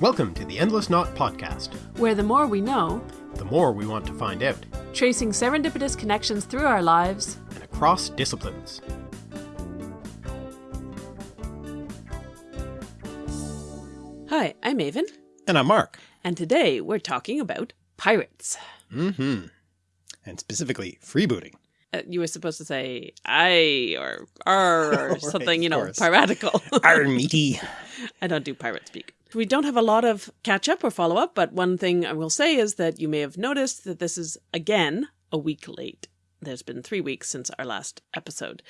Welcome to the Endless Knot Podcast. where the more we know, The more we want to find out, tracing serendipitous connections through our lives, and across disciplines. Hi, I'm Aven, And I'm Mark. and today we're talking about pirates. Mm-hmm. And specifically, freebooting. Uh, you were supposed to say I or R or Right, something, you know, piratical. Our meaty. I don't do pirate speak. We don't have a lot of catch up or follow up, but one thing I will say is that you may have noticed that this is again a week late. There's been three weeks since our last episode.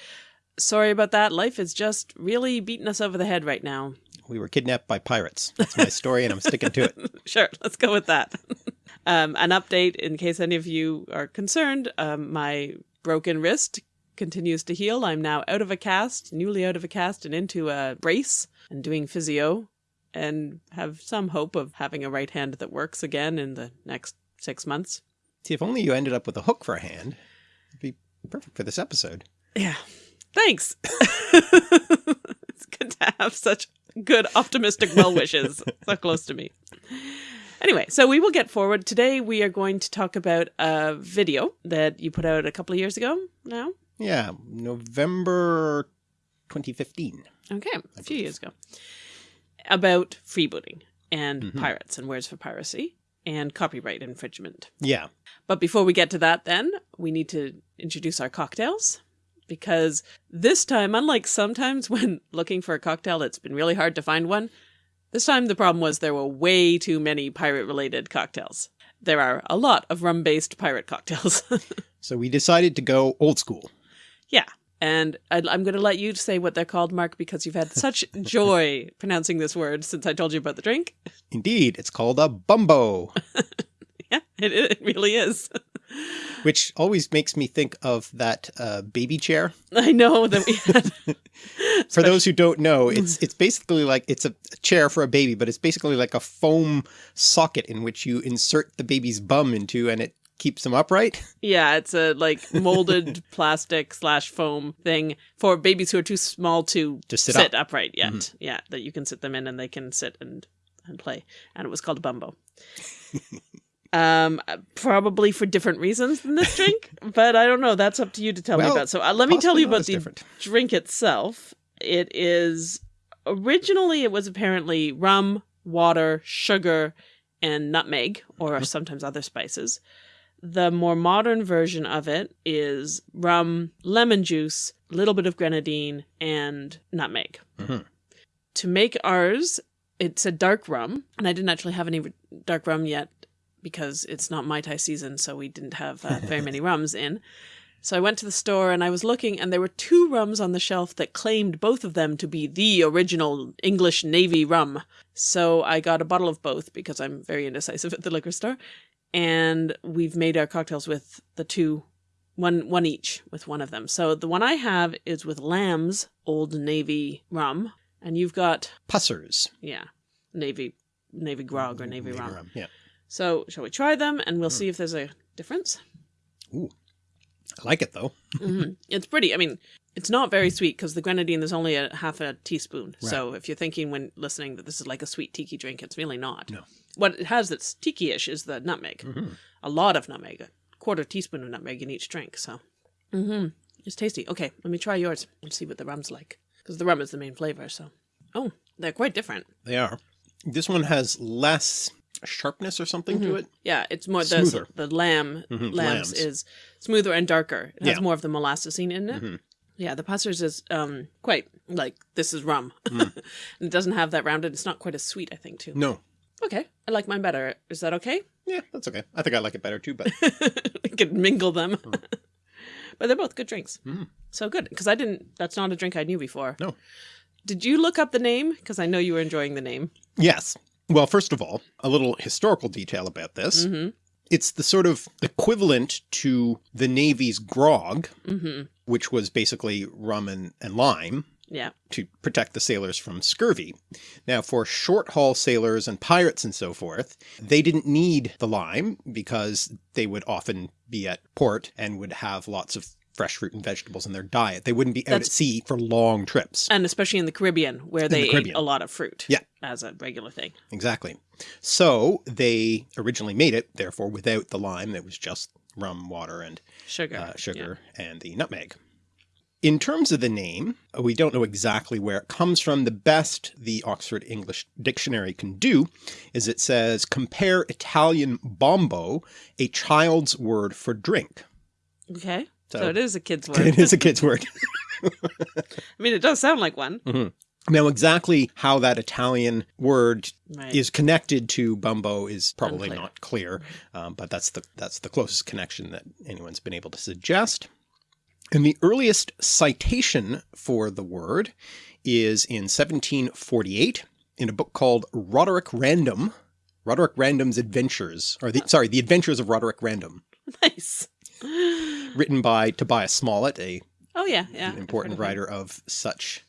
Sorry about that. Life is just really beating us over the head right now. We were kidnapped by pirates. That's my story, and I'm sticking to it. Sure, let's go with that. um, an update in case any of you are concerned. Um, my broken wrist continues to heal. I'm now out of a cast, newly out of a cast, and into a brace and doing physio, and have some hope of having a right hand that works again in the next six months. See, if only you ended up with a hook for a hand, it'd be perfect for this episode. Yeah. Thanks. it's good to have such good, optimistic well wishes so close to me. Anyway, so we will get forward. Today we are going to talk about a video that you put out a couple of years ago now. Yeah, November 2015. Okay, a few years ago. About freebooting and Mhm. pirates and words for piracy and copyright infringement. Yeah, But before we get to that, then, we need to introduce our cocktails. Because this time, unlike sometimes when looking for a cocktail, it's been really hard to find one, this time the problem was there were way too many pirate related cocktails. There are a lot of rum based pirate cocktails. so we decided to go old school. yeah. And I'd, I'm going to let you say what they're called, Mark, because you've had such joy pronouncing this word since I told you about the drink. Indeed, it's called a bumbo, Yeah, it, it really is. which always makes me think of that uh, baby chair. I know that we had. For those who don't know, it's it's basically like it's a chair for a baby, but it's basically like a foam socket in which you insert the baby's bum into, and it keeps them upright. Yeah, it's a like molded plastic slash foam thing for babies who are too small to To sit up. upright yet. Yeah, that you can sit them in and they can sit and and play. And it was called a bumbo. um, probably for different reasons than this drink, but I don't know. That's up to you to tell me about. So uh, let me tell you about the different. drink itself. It is originally it was apparently rum, water, sugar, and nutmeg, or sometimes other spices. The more modern version of it is rum, lemon juice, a little bit of grenadine, and nutmeg. Mhm. To make ours, it's a dark rum, and I didn't actually have any dark rum yet because it's not Mai Tai season, so we didn't have uh, very many rums in. So I went to the store and I was looking, and there were two rums on the shelf that claimed both of them to be the original English Navy rum. So I got a bottle of both because I'm very indecisive at the liquor store. And we've made our cocktails with the two, one one each with one of them. So the one I have is with Lamb's Old Navy rum, and you've got Pussers. yeah, Navy Navy grog or Navy, rum. rum. Yeah. So shall we try them and we'll see if there's a difference? Ooh. I like it though. hmm It's pretty. I mean, it's not very sweet because the grenadine is only a half a teaspoon. So if you're thinking when listening that this is like a sweet tiki drink, it's really not. No. What it has that's tiki-ish is the nutmeg. Mhm. A lot of nutmeg, a quarter teaspoon of nutmeg in each drink. So, hmm it's tasty. Okay, let me try yours and see what the rum's like because the rum is the main flavor. So, oh, they're quite different. They are. This one has less sharpness or something to it. Yeah, it's more the Smoother. the lamb Mhm, lambs lambs. is smoother and darker. It has Yeah. more of the molassesine in it. Mhm. Yeah, the Pussers is um quite like this is rum. Mm. and it doesn't have that rounded. It's not quite as sweet, I think, too. No. Okay, I like mine better. Is that okay? Yeah, that's okay. I think I like it better too, but we could mingle them. but they're both good drinks. Mm. So good because I didn't. That's not a drink I knew before. No. Did you look up the name? Because I know you were enjoying the name. yes. Well, first of all, a little historical detail about this. Mm-hmm. It's the sort of equivalent to the Navy's grog, Mm-hmm. which was basically rum and, and lime Yeah. to protect the sailors from scurvy. Now for short haul sailors and pirates and so forth, they didn't need the lime because they would often be at port and would have lots of fresh fruit and vegetables in their diet. They wouldn't be out That's- at sea for long trips. And especially in the Caribbean where the they ate Caribbean. a lot of fruit Yeah. as a regular thing. Exactly. So they originally made it, therefore, without the lime. It was just rum, water, and Sugar. uh, yeah. sugar and the nutmeg. In terms of the name, we don't know exactly where it comes from. The best the Oxford English Dictionary can do is it says, compare Italian bombo, a child's word for drink. Okay. So, So- it is a kid's word. It is a kid's word. I mean, it does sound like one. Now, exactly how that Italian word Right. is connected to Bumbo is probably Unclear. not clear, um, but that's the that's the closest connection that anyone's been able to suggest. And the earliest citation for the word is in 1748 in a book called Roderick Random, Roderick Random's Adventures, or the sorry, the Adventures of Roderick Random, nice. written by Tobias Smollett, a Oh yeah, yeah. an important writer of such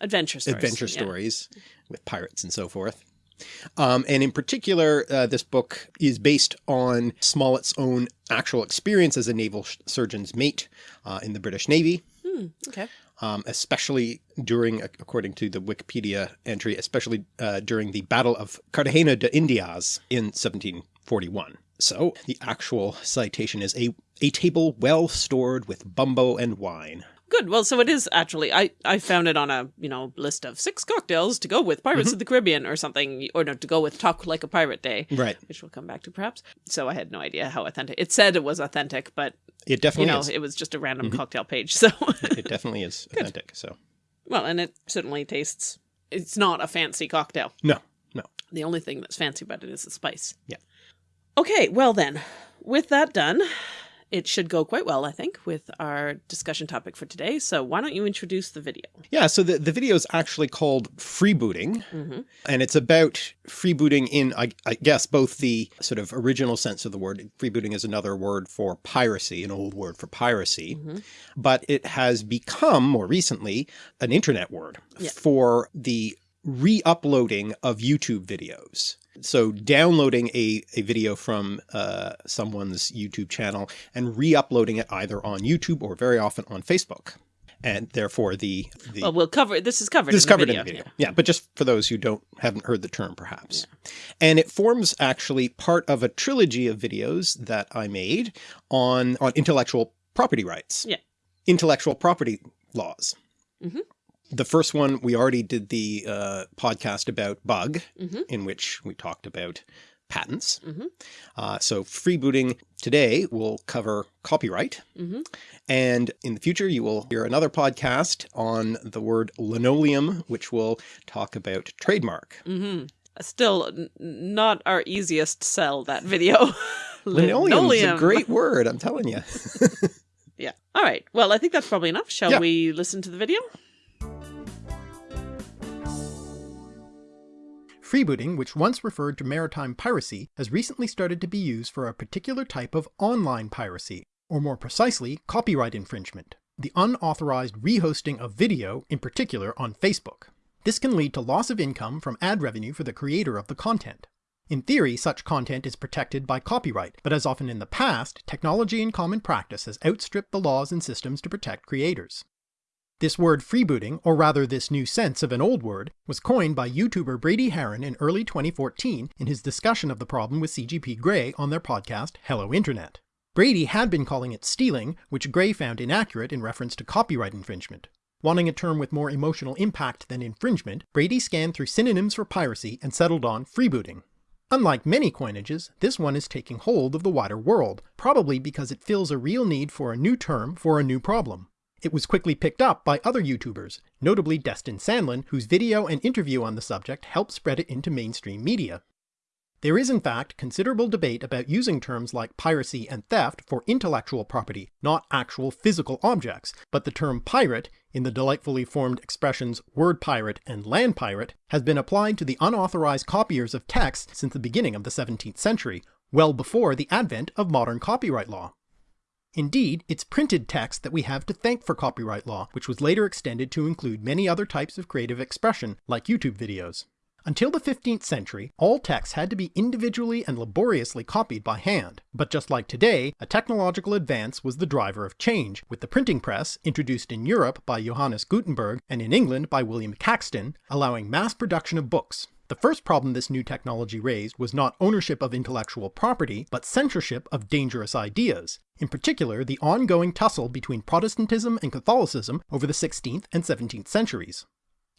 Adventure stories. adventure yeah. stories with pirates and so forth. Um, and in particular, uh, this book is based on Smollett's own actual experience as a naval surgeon's mate uh, in the British Navy, Hmm, okay. um, especially during, according to the Wikipedia entry, especially uh, during the Battle of Cartagena de Indias in 1741. So the actual citation is a, a table well stored with bumbo and wine. Good. Well, so it is actually. I I found it on a you know list of six cocktails to go with Pirates Mm-hmm. of the Caribbean or something, or no, to go with Talk Like a Pirate Day, Right. which we'll come back to perhaps. So I had no idea how authentic. It said it was authentic, but It you definitely know is. it was just a random Mm-hmm. cocktail page. So It definitely is authentic. So well, and it certainly tastes. It's not a fancy cocktail. no, no. The only thing that's fancy about it is the spice. Yeah. Okay, well then, with that done, it should go quite well, I think, with our discussion topic for today. So why don't you introduce the video? Yeah, so the, the video is actually called Freebooting, hmm and it's about freebooting in, I, I guess, both the sort of original sense of the word. Freebooting is another word for piracy, an old word for piracy, Mhm. but it has become more recently an internet word Yeah. for the re-uploading of YouTube videos. So downloading a, a video from uh, someone's YouTube channel and re-uploading it either on YouTube or very often on Facebook. And therefore the, the Well, we'll cover. This is covered. this is covered video. in the video. Yeah, but just for those who don't haven't heard the term perhaps. And it forms actually part of a trilogy of videos that I made on on intellectual property rights. Yeah. Intellectual property laws. Mhm. The first one we already did the uh, podcast about bug Mhm. in which we talked about patents. Mhm. Uh, so freebooting today will cover copyright. Mhm. And in the future, you will hear another podcast on the word linoleum, which will talk about trademark. hmm Still, not our easiest sell. That video. Linoleum is a great word, I'm telling you. Yeah. All right. Well, I think that's probably enough. Shall Yeah. we listen to the video? Freebooting, which once referred to maritime piracy, has recently started to be used for a particular type of online piracy, or more precisely, copyright infringement, the unauthorized rehosting of video, in particular on Facebook. This can lead to loss of income from ad revenue for the creator of the content. In theory, such content is protected by copyright, but as often in the past, technology and common practice has outstripped the laws and systems to protect creators. This word freebooting, or rather this new sense of an old word, was coined by YouTuber Brady Haran in early 2014 in his discussion of the problem with CGP Grey on their podcast Hello Internet. Brady had been calling it stealing, which Grey found inaccurate in reference to copyright infringement. Wanting a term with more emotional impact than infringement, Brady scanned through synonyms for piracy and settled on freebooting. Unlike many coinages, this one is taking hold of the wider world, probably because it fills a real need for a new term for a new problem. It was quickly picked up by other YouTubers, notably Destin Sandlin, whose video and interview on the subject helped spread it into mainstream media. There is in fact considerable debate about using terms like piracy and theft for intellectual property, not actual physical objects, but the term pirate, in the delightfully formed expressions word pirate and land pirate, has been applied to the unauthorized copiers of texts since the beginning of the 17th century, well before the advent of modern copyright law. Indeed, it's printed text that we have to thank for copyright law, which was later extended to include many other types of creative expression, like YouTube videos. Until the 15th century, all texts had to be individually and laboriously copied by hand, but just like today, a technological advance was the driver of change, with the printing press, introduced in Europe by Johannes Gutenberg and in England by William Caxton, allowing mass production of books. The first problem this new technology raised was not ownership of intellectual property, but censorship of dangerous ideas, in particular the ongoing tussle between Protestantism and Catholicism over the 16th and 17th centuries.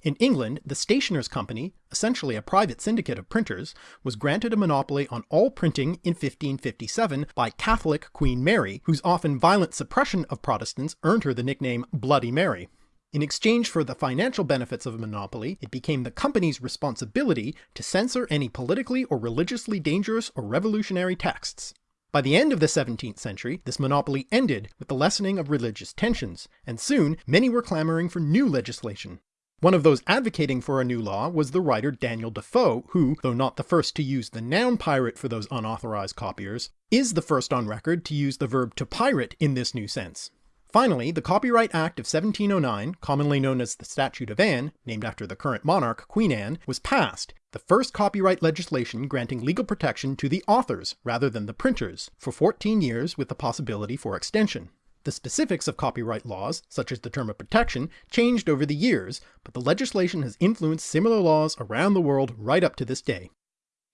In England, the Stationers' Company, essentially a private syndicate of printers, was granted a monopoly on all printing in 1557 by Catholic Queen Mary, whose often violent suppression of Protestants earned her the nickname Bloody Mary. In exchange for the financial benefits of a monopoly, it became the company's responsibility to censor any politically or religiously dangerous or revolutionary texts. By the end of the 17th century, this monopoly ended with the lessening of religious tensions, and soon many were clamouring for new legislation, one of those advocating for a new law was the writer Daniel Defoe, who, though not the first to use the noun pirate for those unauthorized copiers, is the first on record to use the verb to pirate in this new sense. Finally, the Copyright Act of 1709, commonly known as the Statute of Anne, named after the current monarch, Queen Anne, was passed, the first copyright legislation granting legal protection to the authors rather than the printers, for 14 years with the possibility for extension. The specifics of copyright laws, such as the term of protection, changed over the years, but the legislation has influenced similar laws around the world right up to this day.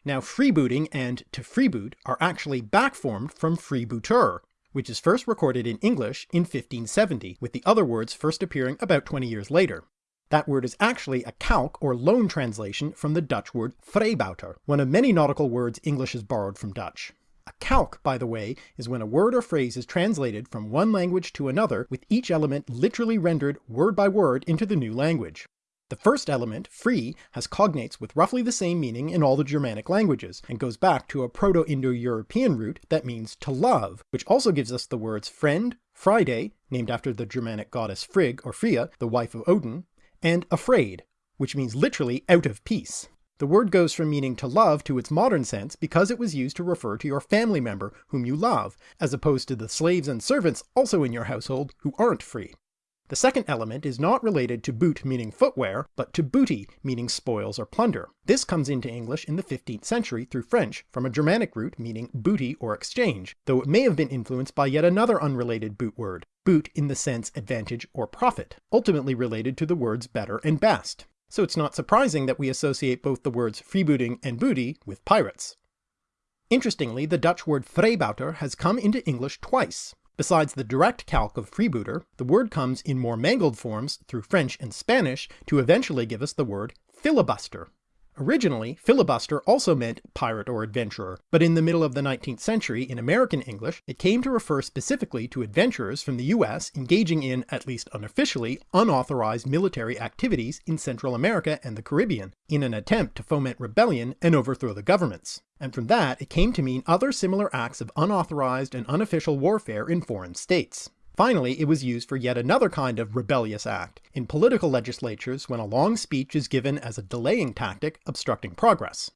Now freebooting and to freeboot are actually backformed from freebooter, which is first recorded in English in 1570, with the other words first appearing about 20 years later. That word is actually a calque or loan translation from the Dutch word vrijbuiter, one of many nautical words English has borrowed from Dutch. A calque, by the way, is when a word or phrase is translated from one language to another with each element literally rendered word by word into the new language. The first element, free, has cognates with roughly the same meaning in all the Germanic languages, and goes back to a Proto-Indo-European root that means to love, which also gives us the words friend, Friday, named after the Germanic goddess Frigg or Freya, the wife of Odin, and afraid, which means literally out of peace. The word goes from meaning to love to its modern sense because it was used to refer to your family member whom you love, as opposed to the slaves and servants also in your household who aren't free. The second element is not related to boot meaning footwear, but to booty meaning spoils or plunder. This comes into English in the 15th century through French from a Germanic root meaning booty or exchange, though it may have been influenced by yet another unrelated boot word, boot in the sense advantage or profit, ultimately related to the words better and best so it's not surprising that we associate both the words freebooting and booty with pirates. Interestingly, the Dutch word vrijbuiter has come into English twice. Besides the direct calque of freebooter, the word comes in more mangled forms through French and Spanish to eventually give us the word filibuster, Originally, filibuster also meant pirate or adventurer, but in the middle of the 19th century in American English, it came to refer specifically to adventurers from the US engaging in, at least unofficially, unauthorized military activities in Central America and the Caribbean, in an attempt to foment rebellion and overthrow the governments. And from that, it came to mean other similar acts of unauthorized and unofficial warfare in foreign states. Finally, it was used for yet another kind of rebellious act, in political legislatures when a long speech is given as a delaying tactic obstructing progress.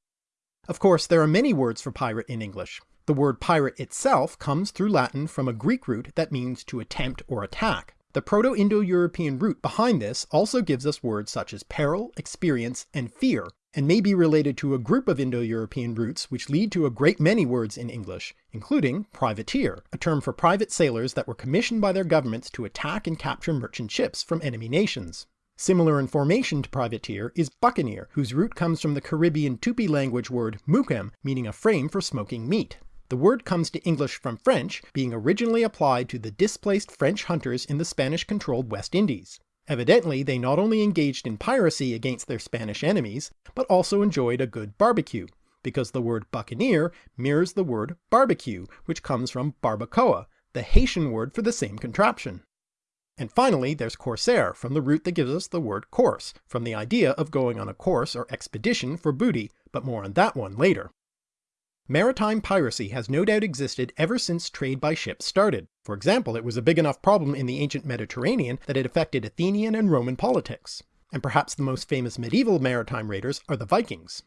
Of course, there are many words for pirate in English. The word pirate itself comes through Latin from a Greek root that means to attempt or attack. The Proto-Indo-European root behind this also gives us words such as peril, experience, and fear, and may be related to a group of Indo-European roots which lead to a great many words in English, including privateer, a term for private sailors that were commissioned by their governments to attack and capture merchant ships from enemy nations. Similar in formation to privateer is buccaneer, whose root comes from the Caribbean Tupi language word mukem, meaning a frame for smoking meat. The word comes to English from French, being originally applied to the displaced French hunters in the Spanish-controlled West Indies. Evidently, they not only engaged in piracy against their Spanish enemies, but also enjoyed a good barbecue, because the word buccaneer mirrors the word barbecue, which comes from barbacoa, the Haitian word for the same contraption. And finally, there's corsair, from the root that gives us the word course, from the idea of going on a course or expedition for booty, but more on that one later. Maritime piracy has no doubt existed ever since trade by ship started. For example, it was a big enough problem in the ancient Mediterranean that it affected Athenian and Roman politics. And perhaps the most famous medieval maritime raiders are the Vikings.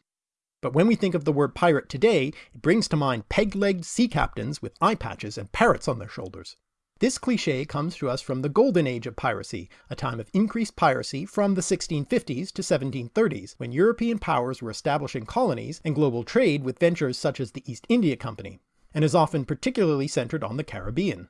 But when we think of the word pirate today, it brings to mind peg-legged sea captains with eye patches and parrots on their shoulders. This cliche comes to us from the golden age of piracy, a time of increased piracy from the 1650s to 1730s, when European powers were establishing colonies and global trade with ventures such as the East India Company, and is often particularly centered on the Caribbean.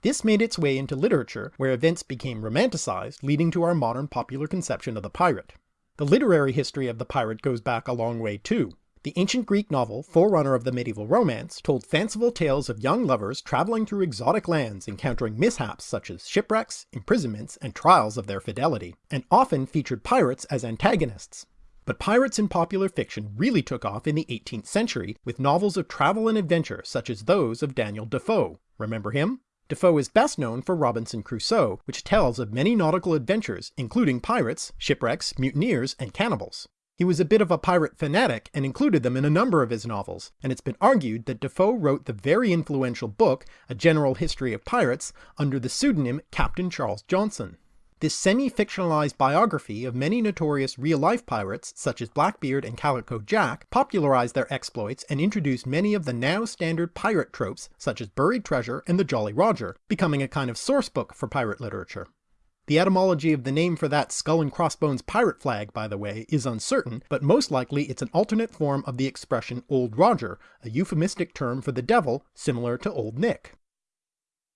This made its way into literature, where events became romanticized, leading to our modern popular conception of the pirate. The literary history of the pirate goes back a long way too. The ancient Greek novel, forerunner of the medieval romance, told fanciful tales of young lovers traveling through exotic lands encountering mishaps such as shipwrecks, imprisonments, and trials of their fidelity, and often featured pirates as antagonists. But pirates in popular fiction really took off in the 18th century with novels of travel and adventure such as those of Daniel Defoe. Remember him? Defoe is best known for Robinson Crusoe, which tells of many nautical adventures, including pirates, shipwrecks, mutineers, and cannibals. He was a bit of a pirate fanatic and included them in a number of his novels, and it's been argued that Defoe wrote the very influential book, A General History of Pirates, under the pseudonym Captain Charles Johnson. This semi-fictionalized biography of many notorious real-life pirates, such as Blackbeard and Calico Jack, popularized their exploits and introduced many of the now standard pirate tropes, such as buried treasure and the Jolly Roger, becoming a kind of sourcebook for pirate literature. The etymology of the name for that skull and crossbones pirate flag, by the way, is uncertain, but most likely it's an alternate form of the expression Old Roger, a euphemistic term for the devil similar to Old Nick.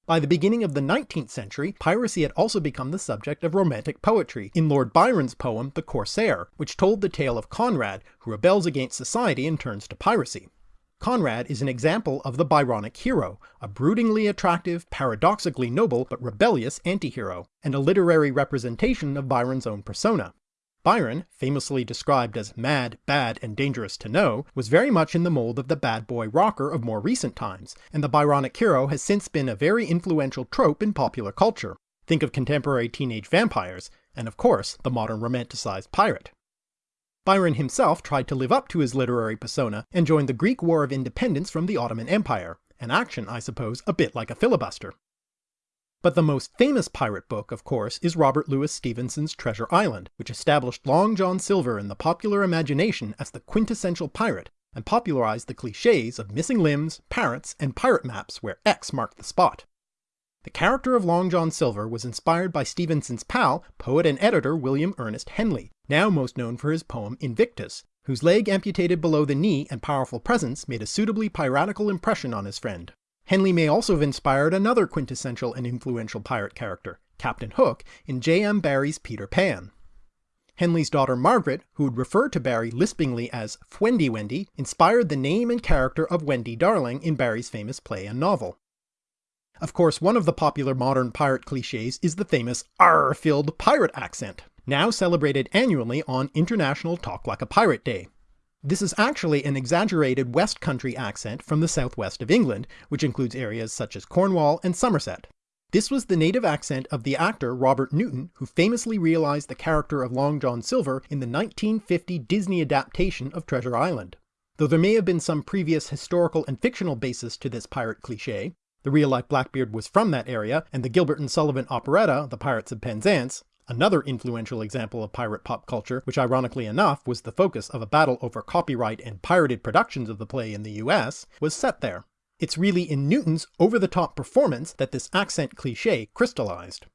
By the beginning of the 19th century, piracy had also become the subject of romantic poetry in Lord Byron's poem The Corsair, which told the tale of Conrad, who rebels against society and turns to piracy. Conrad is an example of the Byronic hero, a broodingly attractive, paradoxically noble, but rebellious anti-hero, and a literary representation of Byron's own persona. Byron, famously described as mad, bad, and dangerous to know, was very much in the mold of the bad boy rocker of more recent times, and the Byronic hero has since been a very influential trope in popular culture. Think of contemporary teenage vampires, and of course, the modern romanticized pirate. Byron himself tried to live up to his literary persona and joined the Greek War of Independence from the Ottoman Empire, an action, I suppose, a bit like a filibuster. But the most famous pirate book, of course, is Robert Louis Stevenson's Treasure Island, which established Long John Silver in the popular imagination as the quintessential pirate, and popularized the cliches of missing limbs, parrots, and pirate maps where X marked the spot. The character of Long John Silver was inspired by Stevenson's pal, poet and editor William Ernest Henley, now most known for his poem Invictus, whose leg amputated below the knee and powerful presence made a suitably piratical impression on his friend. Henley may also have inspired another quintessential and influential pirate character, Captain Hook, in J.M. Barrie's Peter Pan. Henley's daughter Margaret, who would refer to Barrie lispingly as Fwendy Wendy, inspired the name and character of Wendy Darling in Barrie's famous play and novel. Of course, one of the popular modern pirate cliches is the famous R-filled pirate accent, now celebrated annually on International Talk Like a Pirate Day. This is actually an exaggerated West Country accent from the southwest of England, which includes areas such as Cornwall and Somerset. This was the native accent of the actor Robert Newton, who famously realized the character of Long John Silver in the 1950 Disney adaptation of Treasure Island. Though there may have been some previous historical and fictional basis to this pirate cliché, the real-life Blackbeard was from that area, and the Gilbert and Sullivan operetta, The Pirates of Penzance, another influential example of pirate pop culture, which ironically enough was the focus of a battle over copyright and pirated productions of the play in the US, was set there. It's really in Newton's over-the-top performance that this accent cliché crystallized.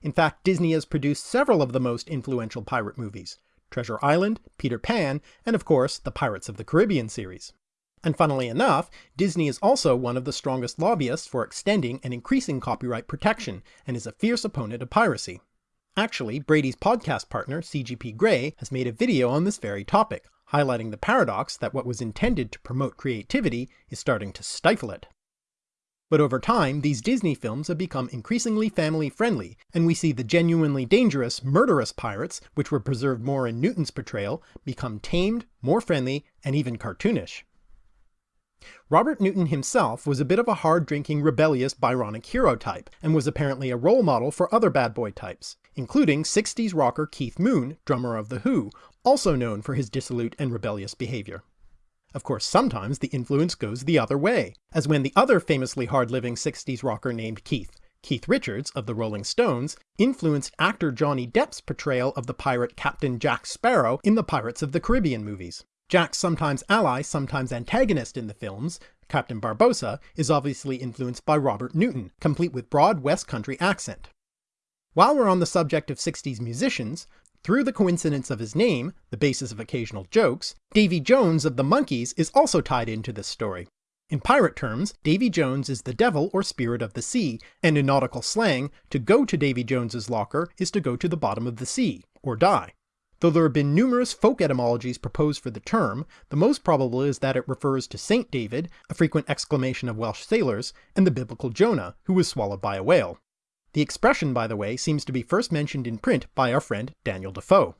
In fact, Disney has produced several of the most influential pirate movies, Treasure Island, Peter Pan, and of course the Pirates of the Caribbean series. And funnily enough, Disney is also one of the strongest lobbyists for extending and increasing copyright protection, and is a fierce opponent of piracy. Actually, Brady's podcast partner, CGP Grey, has made a video on this very topic, highlighting the paradox that what was intended to promote creativity is starting to stifle it. But over time, these Disney films have become increasingly family-friendly, and we see the genuinely dangerous, murderous pirates, which were preserved more in Newton's portrayal, become tamed, more friendly, and even cartoonish. Robert Newton himself was a bit of a hard-drinking, rebellious Byronic hero type, and was apparently a role model for other bad boy types, including 60s rocker Keith Moon, drummer of The Who, also known for his dissolute and rebellious behavior. Of course, sometimes the influence goes the other way, as when the other famously hard-living 60s rocker named Keith, Keith Richards of the Rolling Stones, influenced actor Johnny Depp's portrayal of the pirate Captain Jack Sparrow in the Pirates of the Caribbean movies. Jack's sometimes ally, sometimes antagonist in the films, Captain Barbossa, is obviously influenced by Robert Newton, complete with broad West Country accent. While we're on the subject of 60s musicians, through the coincidence of his name, the basis of occasional jokes, Davy Jones of the Monkees is also tied into this story. In pirate terms, Davy Jones is the devil or spirit of the sea, and in nautical slang, to go to Davy Jones's locker is to go to the bottom of the sea, or die. Though there have been numerous folk etymologies proposed for the term, the most probable is that it refers to Saint David, a frequent exclamation of Welsh sailors, and the biblical Jonah, who was swallowed by a whale. The expression, by the way, seems to be first mentioned in print by our friend Daniel Defoe.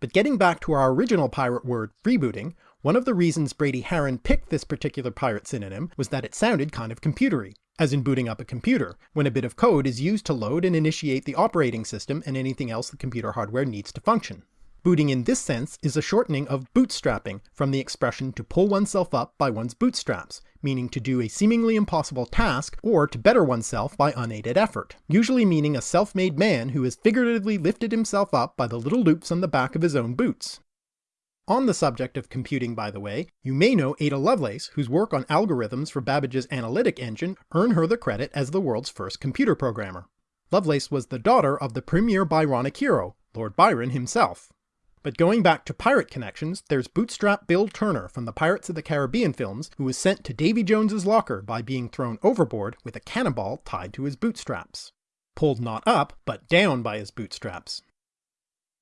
But getting back to our original pirate word, freebooting, one of the reasons Brady Haran picked this particular pirate synonym was that it sounded kind of computery, as in booting up a computer, when a bit of code is used to load and initiate the operating system and anything else the computer hardware needs to function. Booting in this sense is a shortening of bootstrapping from the expression to pull oneself up by one's bootstraps, meaning to do a seemingly impossible task or to better oneself by unaided effort, usually meaning a self-made man who has figuratively lifted himself up by the little loops on the back of his own boots. On the subject of computing by the way, you may know Ada Lovelace, whose work on algorithms for Babbage's analytic engine earned her the credit as the world's first computer programmer. Lovelace was the daughter of the premier Byronic hero, Lord Byron himself. But going back to pirate connections, there's Bootstrap Bill Turner from the Pirates of the Caribbean films who was sent to Davy Jones's locker by being thrown overboard with a cannonball tied to his bootstraps. Pulled not up, but down by his bootstraps.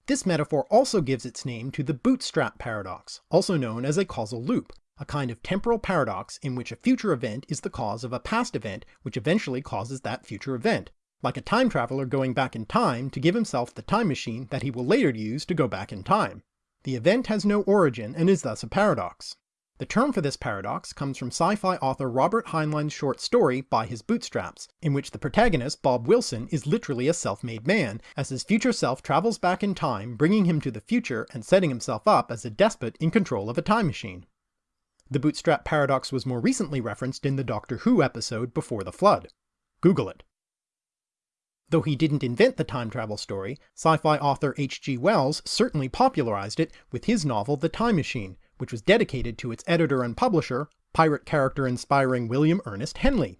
This metaphor also gives its name to the bootstrap paradox, also known as a causal loop, a kind of temporal paradox in which a future event is the cause of a past event which eventually causes that future event, like a time traveler going back in time to give himself the time machine that he will later use to go back in time. The event has no origin and is thus a paradox. The term for this paradox comes from sci-fi author Robert Heinlein's short story By His Bootstraps, in which the protagonist, Bob Wilson, is literally a self-made man, as his future self travels back in time, bringing him to the future and setting himself up as a despot in control of a time machine. The bootstrap paradox was more recently referenced in the Doctor Who episode Before the Flood. Google it. Though he didn't invent the time travel story, sci-fi author H.G. Wells certainly popularized it with his novel The Time Machine, which was dedicated to its editor and publisher, pirate character inspiring William Ernest Henley.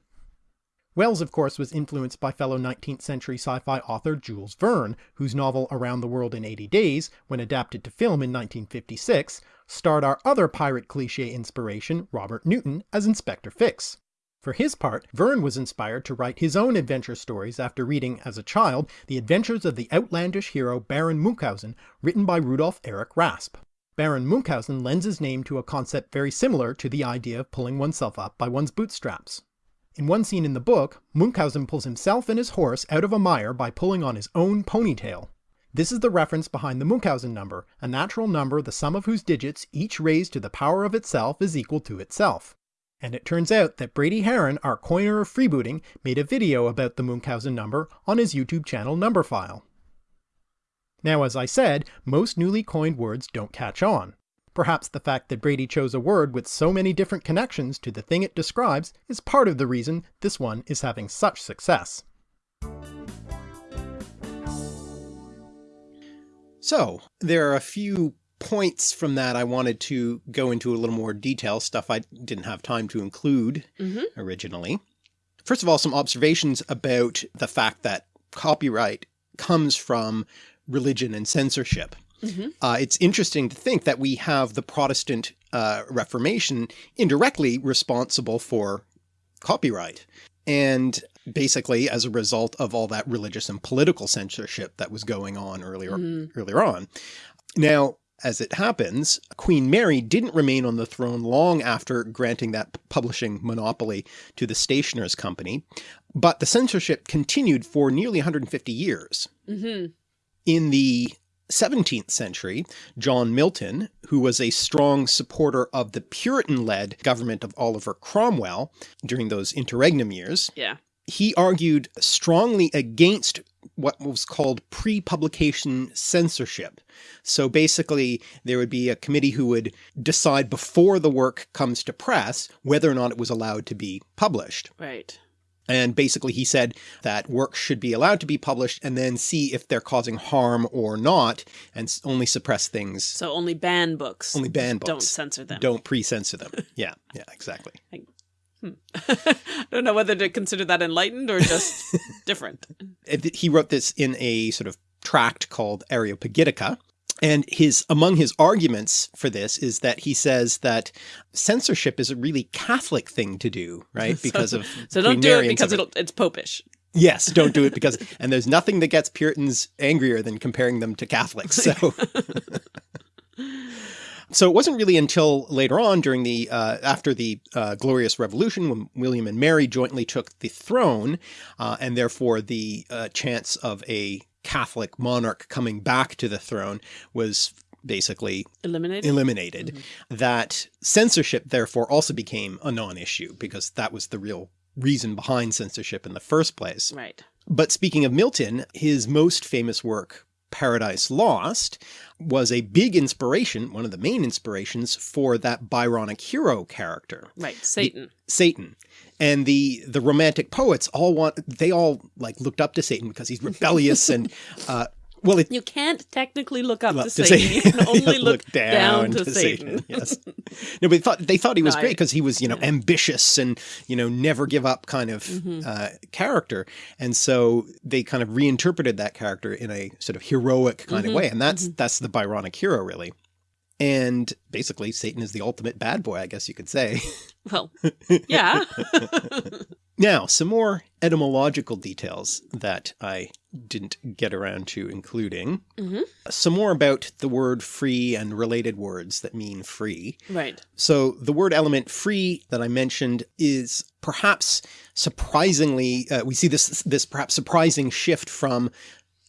Wells of course was influenced by fellow 19th century sci-fi author Jules Verne, whose novel Around the World in 80 Days, when adapted to film in 1956, starred our other pirate cliché inspiration Robert Newton as Inspector Fix. For his part, Verne was inspired to write his own adventure stories after reading, as a child, the adventures of the outlandish hero Baron Munchausen, written by Rudolf Erich Raspe. Baron Munchausen lends his name to a concept very similar to the idea of pulling oneself up by one's bootstraps. In one scene in the book, Munchausen pulls himself and his horse out of a mire by pulling on his own ponytail. This is the reference behind the Munchausen number, a natural number the sum of whose digits, each raised to the power of itself, is equal to itself. And it turns out that Brady Haran, our coiner of freebooting, made a video about the Munchausen number on his YouTube channel Numberphile. Now as I said, most newly coined words don't catch on. Perhaps the fact that Brady chose a word with so many different connections to the thing it describes is part of the reason this one is having such success. So, there are a few points from that I wanted to go into a little more detail, stuff I didn't have time to include mm -hmm. originally. First of all, some observations about the fact that copyright comes from religion and censorship. Mm -hmm. uh, it's interesting to think that we have the Protestant uh, Reformation indirectly responsible for copyright. And basically as a result of all that religious and political censorship that was going on earlier, mm -hmm. earlier on. Now, as it happens, Queen Mary didn't remain on the throne long after granting that publishing monopoly to the Stationers Company, but the censorship continued for nearly 150 years. Mm -hmm. In the 17th century, John Milton, who was a strong supporter of the Puritan-led government of Oliver Cromwell during those interregnum years, yeah. he argued strongly against what was called pre-publication censorship. So basically there would be a committee who would decide before the work comes to press whether or not it was allowed to be published. Right. And basically he said that works should be allowed to be published and then see if they're causing harm or not and only suppress things, So only ban books. only ban books. Don't censor them. Don't pre-censor them. Yeah, yeah, exactly. I hmm. don't know whether to consider that enlightened or just different. He wrote this in a sort of tract called Areopagitica. And his among his arguments for this is that he says that censorship is a really Catholic thing to do, right? Because of So don't do it because it'll, it's popish. Yes, don't do it because, and there's nothing that gets Puritans angrier than comparing them to Catholics. So, so it wasn't really until later on during the, uh, after the uh, Glorious Revolution when William and Mary jointly took the throne, uh, and therefore the uh, chance of a Catholic monarch coming back to the throne was basically Eliminated. eliminated, mm-hmm. that censorship therefore also became a non-issue because that was the real reason behind censorship in the first place. right. But speaking of Milton, his most famous work, Paradise Lost, was a big inspiration, one of the main inspirations for that Byronic hero character, Right. Satan. Satan. And the the romantic poets all want they all like looked up to Satan because he's rebellious and uh well it you can't technically look up Look to to Satan. You can only Yeah, look, down, to, Satan. Yes. No, but they thought they thought he was No, great because he was, you know, ambitious and, you know, never give up kind of Mm-hmm. uh, character. And so they kind of reinterpreted that character in a sort of heroic kind Mm-hmm. of way. And that's that's the Byronic hero, really. And basically Satan is the ultimate bad boy, I guess you could say. Well, yeah. Now, some more etymological details that I didn't get around to including. Mhm. Some more about the word free and related words that mean free. right. So the word element free that I mentioned is perhaps surprisingly, uh, we see this, this perhaps surprising shift from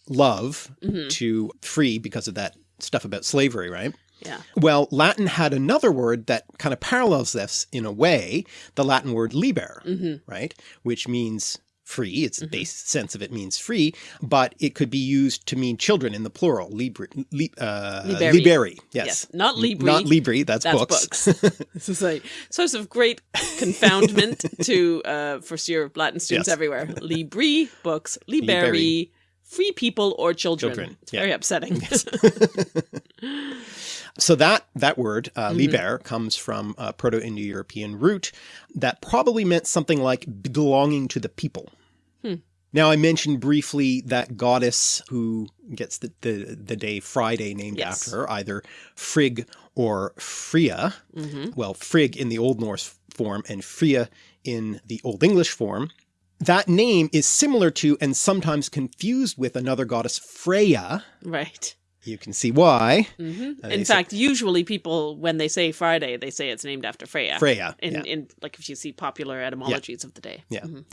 love Mhm. to free because of that stuff about slavery, right? Yeah. Well, Latin had another word that kind of parallels this in a way, the Latin word liber, hmm right? Which means free. Its base sense of it means free, but it could be used to mean children in the plural. Libri, li, uh, Liberi. liberi. Yes. Yes. Not Libri. Not libri. That's, That's books. books. this is a source of great confoundment to uh, first year Latin students Yes. everywhere. Libri, books, liberi, Liberi. Free people or children. Children, It's yeah. very upsetting. So that that word uh, Mm-hmm. liber comes from a Proto-Indo-European root that probably meant something like belonging to the people. Hmm. Now I mentioned briefly that goddess who gets the the, the day Friday named Yes. after her, either Frigg or Freya. hmm Well, Frigg in the Old Norse form and Freya in the Old English form. That name is similar to and sometimes confused with another goddess Freya. Right. You can see why. hmm Uh, they In say- fact, usually people, when they say Friday, they say it's named after Freya. Freya. In, yeah. in like if you see popular etymologies of the day. Yeah. Mhm.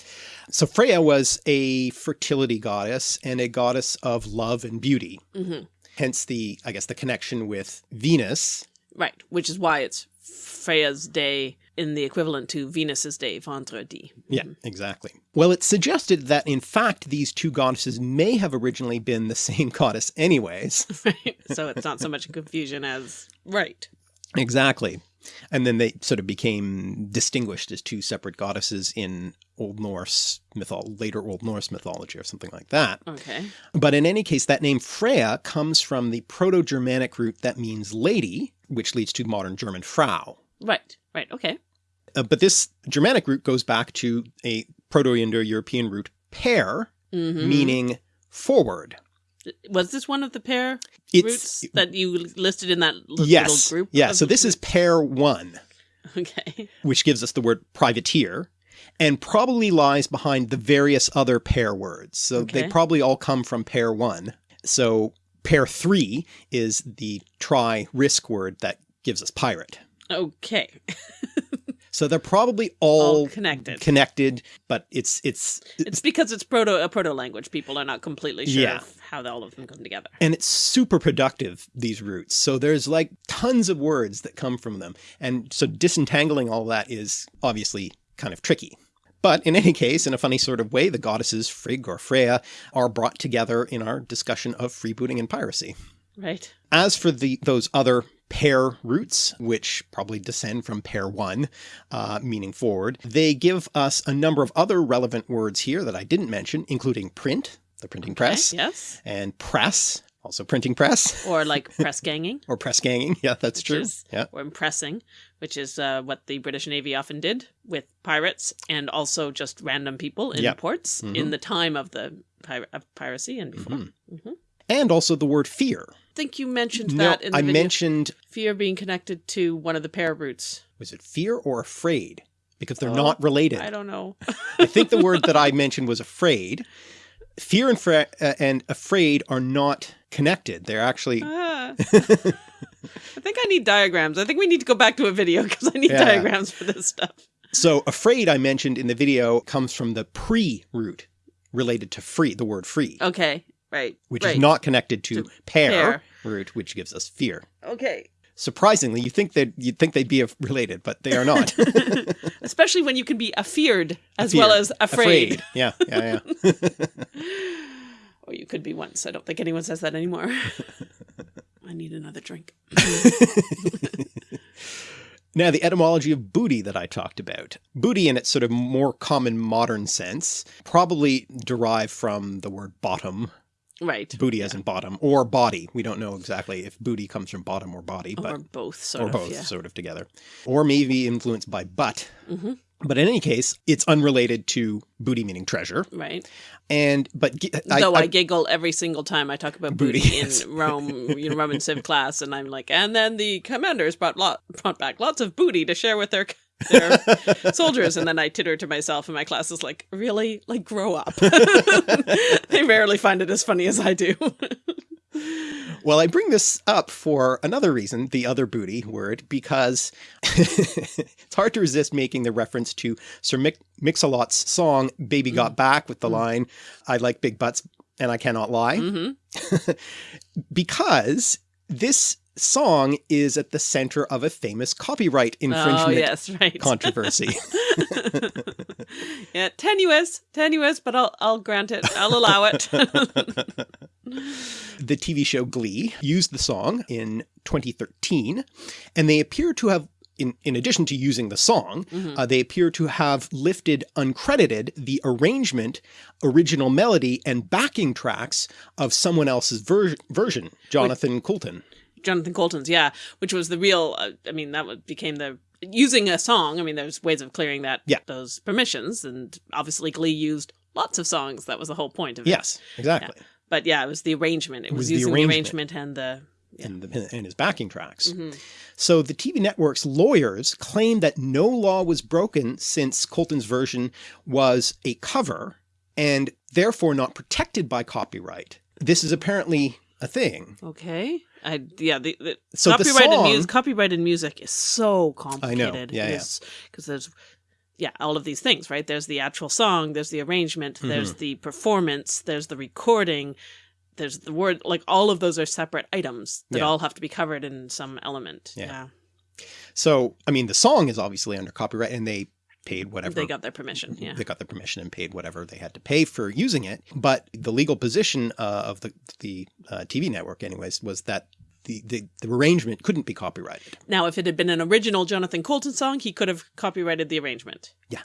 So Freya was a fertility goddess and a goddess of love and beauty. Mhm. Hence the, I guess, the connection with Venus. Right. Which is why it's Freya's day in the equivalent to Venus's day, Vendredi. Yeah, mm-hmm. exactly. Well, it's suggested that in fact these two goddesses may have originally been the same goddess anyways. Right. so it's not so much a confusion as right. exactly. And then they sort of became distinguished as two separate goddesses in Old Norse mythology, later Old Norse mythology or something like that. Okay. But in any case, that name Freya comes from the Proto-Germanic root that means lady, which leads to modern German Frau. Right. Right. Okay. Uh, but this Germanic root goes back to a Proto-Indo-European root pair, hmm meaning forward. Was this one of the pair It's roots that you listed in that yes, little group? yeah. So this is pair one, okay. which gives us the word privateer, and probably lies behind the various other pair words. So they probably all come from pair one. So pair three is the try risk word that gives us pirate. Okay. So they're probably all, All connected. connected, but it's it's It's because it's proto a proto language. People are not completely sure Yeah. of how all of them come together. and it's super productive these roots. So there's like tons of words that come from them, and so disentangling all that is obviously kind of tricky. But in any case, in a funny sort of way, the goddesses Frigg or Freya are brought together in our discussion of freebooting and piracy. Right. As for the those other pair roots, which probably descend from pair one, uh, meaning forward. They give us a number of other relevant words here that I didn't mention, including print, the printing press, Yes. and press, also printing press, Or like press ganging. or press ganging. Yeah, that's Which true. is- Yeah. or impressing, which is uh, what the British Navy often did with pirates and also just random people in ports Mhm. in the time of the pir- of piracy and before. Mhm. Mhm. And also the word fear. I think you mentioned No, that in the I video. mentioned, fear being connected to one of the pair roots. was it fear or afraid? Because they're Oh, not related. I don't know. I think the word that I mentioned was afraid. Fear and, fra- uh, and afraid are not connected. They're actually Ah. I think I need diagrams. I think we need to go back to a video because I need Yeah. diagrams for this stuff. so afraid. I mentioned in the video comes from the pre root related to free, the word free, Okay, right. which right. is not connected to, To pair, pair. root, which gives us fear. okay. Surprisingly, you think that you'd think they'd be related, but they are not. Especially when you can be afeared as well Fear. as afraid. Yeah, yeah, yeah. Or you could be once. I don't think anyone says that anymore. I need another drink. Now, the etymology of booty that I talked about. Booty, in its sort of more common modern sense, probably derived from the word bottom, Right. booty as in bottom, or body. We don't know exactly if booty comes from bottom or body, but or both, sort or of. both Yeah. sort of together. Or maybe influenced by butt. Mhm. But in any case, it's unrelated to booty meaning treasure. Right. And, but gi- Though I, giggle every single time I talk about Booty, booty, yes. in Rome, you know, Roman civ class, and I'm like, and then the commanders brought lot brought back lots of booty to share with their their soldiers, and then I titter to myself, and my class is like, really, like, grow up. they rarely find it as funny as I do. Well, I bring this up for another reason, the other booty word, because it's hard to resist making the reference to Sir Mix- Mix-a-Lot's song, Baby Got Back, with the line, I like big butts and I cannot lie. hmm Because this song is at the center of a famous copyright infringement Oh infringement yes, right. controversy. yeah, tenuous, tenuous, but I'll I'll grant it. I'll allow it. the TV show Glee used the song in 2013, and they appear to have, in, in addition to using the song, Mhm. uh, they appear to have lifted uncredited the arrangement, original melody, and backing tracks of someone else's ver- version, Jonathan Coulton. Jonathan Coulton's, yeah, which was the real. Uh, I mean, that became the using a song. I mean, there's ways of clearing that Yeah. those permissions, and obviously Glee used lots of songs. That was the whole point of it. Yes, exactly. but yeah, it was the arrangement. It, was was, the using arrangement. the arrangement and the. Yeah. And, the, and his backing tracks. Mhm. So the TV network's lawyers claim that no law was broken since Coulton's version was a cover and therefore not protected by copyright. This is apparently a thing. Okay. I yeah. The, the So the copyrighted song- music. Copyrighted music is so complicated. Yeah, yeah. Because there's. Yeah, all of these things, right? There's the actual song, there's the arrangement, Mm-hmm. there's the performance, there's the recording, there's the word. Like all of those are separate items that Yeah. all have to be covered in some element. Yeah. Yeah, So, I mean, the song is obviously under copyright and they paid whatever. they got their permission. Yeah, They got the permission and paid whatever they had to pay for using it. But the legal position uh, of the, the uh, TV network anyways, was that the, the, the arrangement couldn't be copyrighted. Now, if it had been an original Jonathan Coulton song, he could have copyrighted the arrangement. Yeah.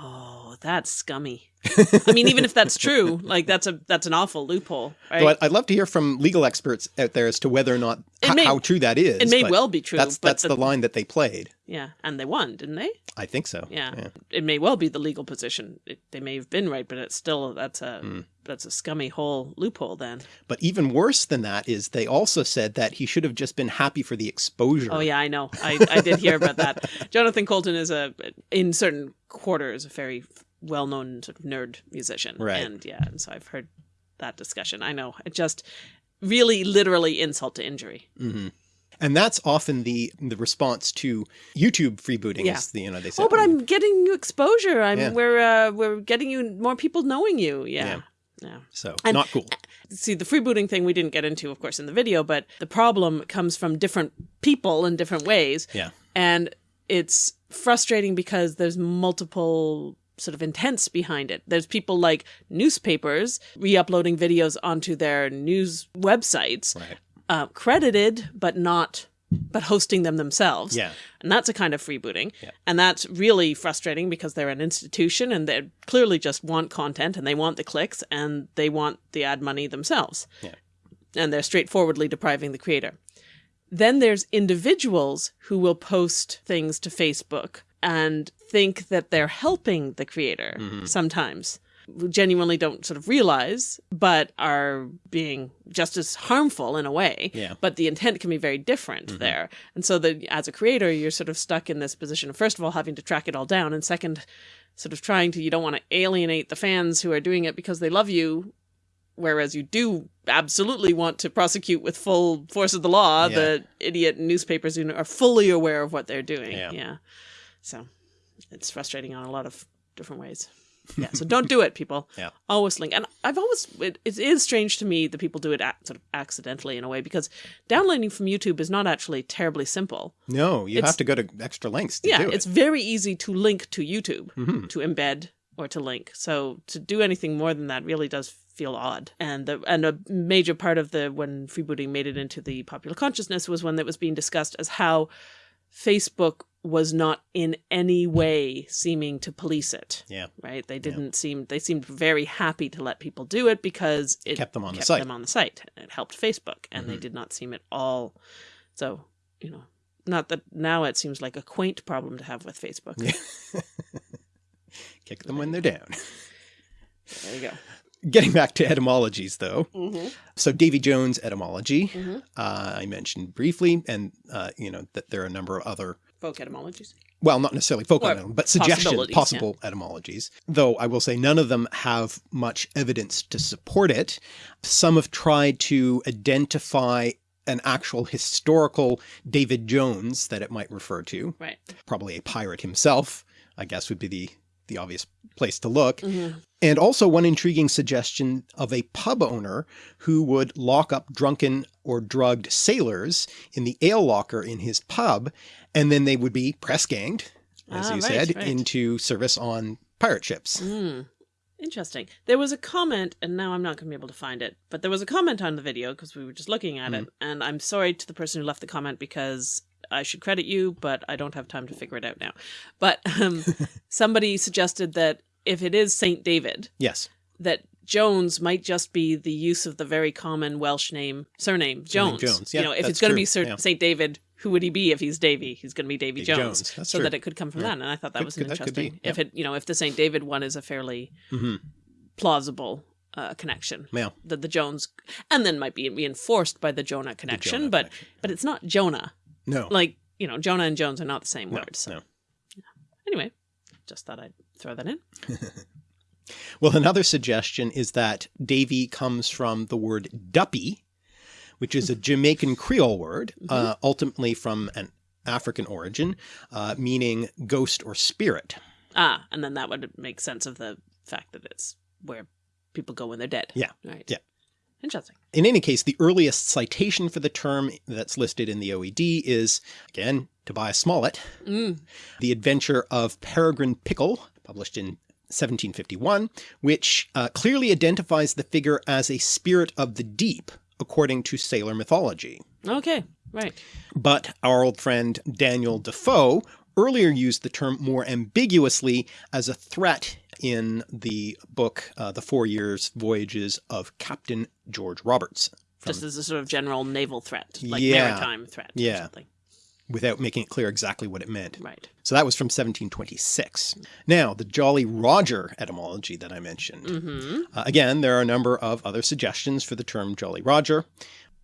Oh, that's scummy. I mean, even if that's true, like that's a that's an awful loophole, right? So I'd, love to hear from legal experts out there as to whether or not may- how true that is. it may well be true. That's but that's the, line that they played. yeah, and they won, didn't they? I think so. Yeah. It may well be the legal position. It, they may have been right, but it's still that's a Hmm. that's a scummy whole loophole. Then. But even worse than that is they also said that he should have just been happy for the exposure. Oh yeah, I know. I, I did hear about that. Jonathan Coulton is a in certain quarters a very well known sort of nerd musician. Right. And yeah, and so I've heard that discussion. I know. It just really literally insult to injury. hmm And that's often the the response to YouTube freebooting. Yeah. Is the, you know they say, Oh, but I'm getting you exposure. I'm Yeah. we're uh, we're getting you more people knowing you. Yeah. yeah. so And- not cool. see the freebooting thing we didn't get into of course in the video but the problem comes from different people in different ways Yeah. and it's frustrating because there's multiple sort of intents behind it there's people like newspapers re-uploading videos onto their news websites Right. uh, credited but not but hosting them themselves. Yeah. And that's a kind of freebooting. Yeah. And that's really frustrating because they're an institution and they clearly just want content and they want the clicks and they want the ad money themselves. Yeah. And they're straightforwardly depriving the creator. Then there's individuals who will post things to Facebook and think that they're helping the creator Mm-hmm. sometimes. Genuinely don't sort of realize, but are being just as harmful in a way. Yeah. But the intent can be very different there. And so that as a creator, you're sort of stuck in this position of first of all having to track it all down, and second, sort of trying to you don't want to alienate the fans who are doing it because they love you whereas you do absolutely want to prosecute with full force of the law Yeah. the idiot newspapers who are fully aware of what they're doing. Yeah. So it's frustrating on a lot of different ways. Yeah. So don't do it, people. Yeah. Always link. And I've always, it, it is strange to me that people do it sort of accidentally in a way because downloading from YouTube is not actually terribly simple. No, you It's- have to go to extra lengths to yeah. do it. It's very easy to link to YouTube, Mhm. to embed or to link. So to do anything more than that really does feel odd. And the and a major part of the when freebooting made it into the popular consciousness was when that was being discussed as how Facebook was not in any way seeming to police it. Yeah. Right? They didn't seem they seemed very happy to let people do it because it Kept them on the site. them on the site. It helped Facebook and they Mhm. did not seem at all so, you know, not that now it seems like a quaint problem to have with Facebook. Yeah. Kick them when they're down. There you go. Getting back to etymologies though. Mm-hmm. So Davy Jones etymology, Mhm. uh, I mentioned briefly, and uh, you know that there are a number of other Folk etymologies. well, not necessarily folk Or etym- but suggestion possibilities, possible etymologies. Though I will say none of them have much evidence to support it. Some have tried to identify an actual historical David Jones that it might refer to, Right. probably a pirate himself, I guess would be the the obvious place to look. Mm-hmm. And also one intriguing suggestion of a pub owner who would lock up drunken or drugged sailors in the ale locker in his pub, and then they would be press ganged, as Ah, you right, said, right. into service on pirate ships. Mm. Interesting. There was a comment, and now I'm not going to be able to find it, but there was a comment on the video because we were just looking at Mm. it, and I'm sorry to the person who left the comment because I should credit you, but I don't have time to figure it out now. But um, somebody suggested that if it is Saint David, Yes. that Jones might just be the use of the very common Welsh name surname Jones. Jones, Yeah, you know, if it's going to be Sir, yeah. Saint David, who would he be if he's Davy? He's going to be Davy, Jones. Jones, so true. that it could come from Yeah. that, and I thought that Could- was could- an that could be, interesting. If it, you know, if the Saint David one is a fairly hmm plausible uh, connection, Yeah. that the Jones, and then might be reinforced by the Jonah connection, Jonah but connection. but it's not Jonah. No. Like you know, Jonah and Jones are not the same no, word. So no. anyway, just thought I'd throw that in. Well, another suggestion is that Davy comes from the word duppy, which is a Jamaican Creole word, uh, ultimately from an African origin, uh, meaning ghost or spirit. Ah, and then that would make sense of the fact that it's where people go when they're dead. Yeah, Right. yeah. Interesting. In any case, the earliest citation for the term that's listed in the OED is, again, Tobias Smollett, Mm. The Adventure of Peregrine Pickle, published in 1751, which uh, clearly identifies the figure as a spirit of the deep, according to sailor mythology. Okay. Right. But our old friend Daniel Defoe earlier used the term more ambiguously as a threat in the book uh, The Four Years Voyages of Captain George Roberts, Just as a sort of general naval threat, like Yeah. maritime threat. Or Yeah. something. without making it clear exactly what it meant. Right. So that was from 1726. Now, the Jolly Roger etymology that I mentioned. Mm-hmm. Uh, again, there are a number of other suggestions for the term Jolly Roger.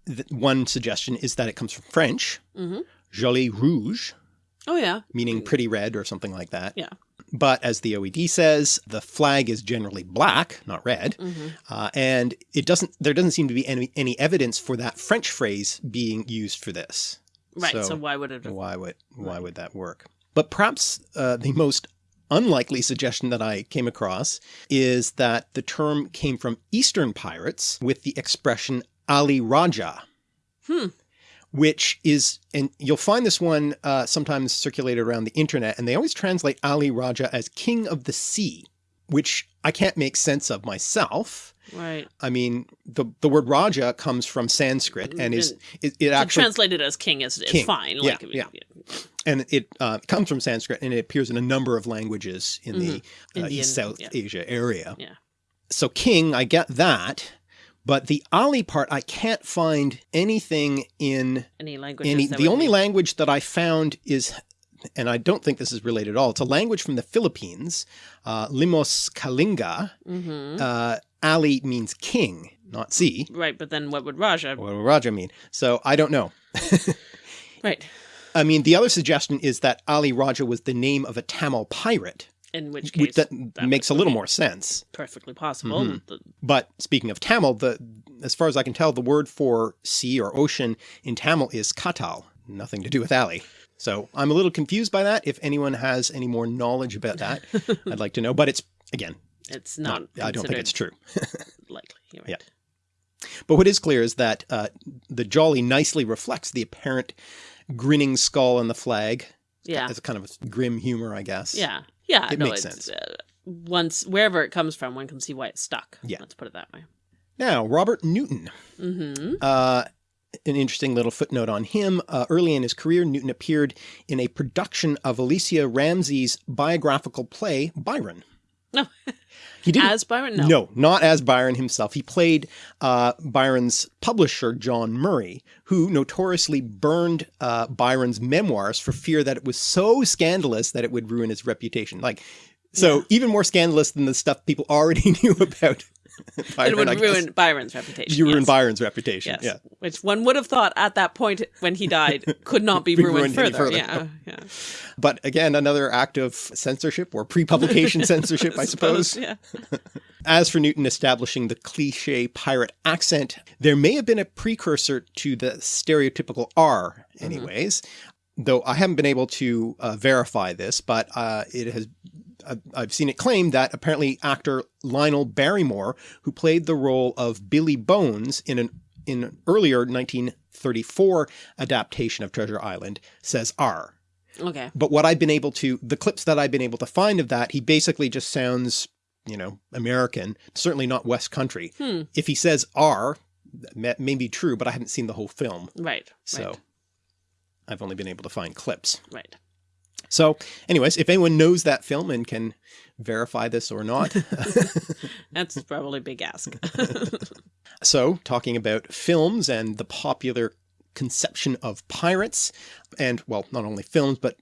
Th- one suggestion is that it comes from French, Mm-hmm. Joli Rouge, Oh yeah. meaning pretty red or something like that. Yeah. But as the OED says, the flag is generally black, not red, Mm-hmm. uh, and it doesn't. There doesn't seem to be any any evidence for that French phrase being used for this. Right. So, So- why would it? Why would why Right. would that work? But perhaps uh, the most unlikely suggestion that I came across is that the term came from Eastern pirates with the expression Ali Raja. Hmm. Which is, and you'll find this one uh, sometimes circulated around the internet, and they always translate Ali Raja as King of the Sea, which I can't make sense of myself. Right. I mean, the the word Raja comes from Sanskrit and is it, it actually translated as king is, is King. fine. Yeah, Like, mean, yeah. and it uh, comes from Sanskrit and it appears in a number of languages in the uh, Mm-hmm. Indian, East South yeah. Asia area. Yeah. So king, I get that, but the Ali part, I can't find anything in Any language. any. The only be- language that I found is, and I don't think this is related at all. It's a language from the Philippines, uh, Limos Kalinga. Mhm. Uh, Ali means king, not sea. Right, but then what would Raja? What would Raja mean? So I don't know. Right. I mean, the other suggestion is that Ali Raja was the name of a Tamil pirate, In which case, that, that makes a little more sense. perfectly possible. Mhm. But speaking of Tamil, the as far as I can tell, the word for sea or ocean in Tamil is katal, nothing to do with Ali. So I'm a little confused by that. If anyone has any more knowledge about that, I'd like to know. But it's again, it's not. not. I don't think it's true. likely. Right. Yeah. But what is clear is that uh, the jolly nicely reflects the apparent grinning skull on the flag. Yeah. A kind of a grim humor, I guess. Yeah. Yeah. It no, makes it's, sense. Uh, once wherever it comes from, one can see why it's stuck. Yeah. Let's put it that way. Now, Robert Newton. Mm-hmm. Uh, an interesting little footnote on him. Uh, early in his career, Newton appeared in a production of Alicia Ramsey's biographical play, Byron. No. He didn't. As Byron? No. No, not as Byron himself. He played uh, Byron's publisher, John Murray, who notoriously burned uh, Byron's memoirs for fear that it was so scandalous that it would ruin his reputation. Like, so Yeah. even more scandalous than the stuff people already knew about Byron. it would ruin Byron's reputation. You ruin. Byron's reputation. Yes. Yeah. Which one would have thought at that point when he died could not be, Be ruined, ruined further. further. Yeah. Yeah. But again, another act of censorship or pre-publication censorship, I suppose. Yeah. As for Newton establishing the cliche pirate accent, there may have been a precursor to the stereotypical R mm-hmm. anyways, though I haven't been able to uh, verify this, but uh, it has I've- seen it claimed that apparently actor Lionel Barrymore, who played the role of Billy Bones in an in an earlier 1934 adaptation of Treasure Island, says R. Okay. But what I've been able to, the clips that I've been able to find of that, he basically just sounds, you know, American, certainly not West Country. Hmm. If he says R, that may, may be true, but I haven't seen the whole film. Right. So Right. I've only been able to find clips. Right. So anyways, if anyone knows that film and can verify this or not. That's probably a big ask. so talking about films and the popular conception of pirates and well, not only films, but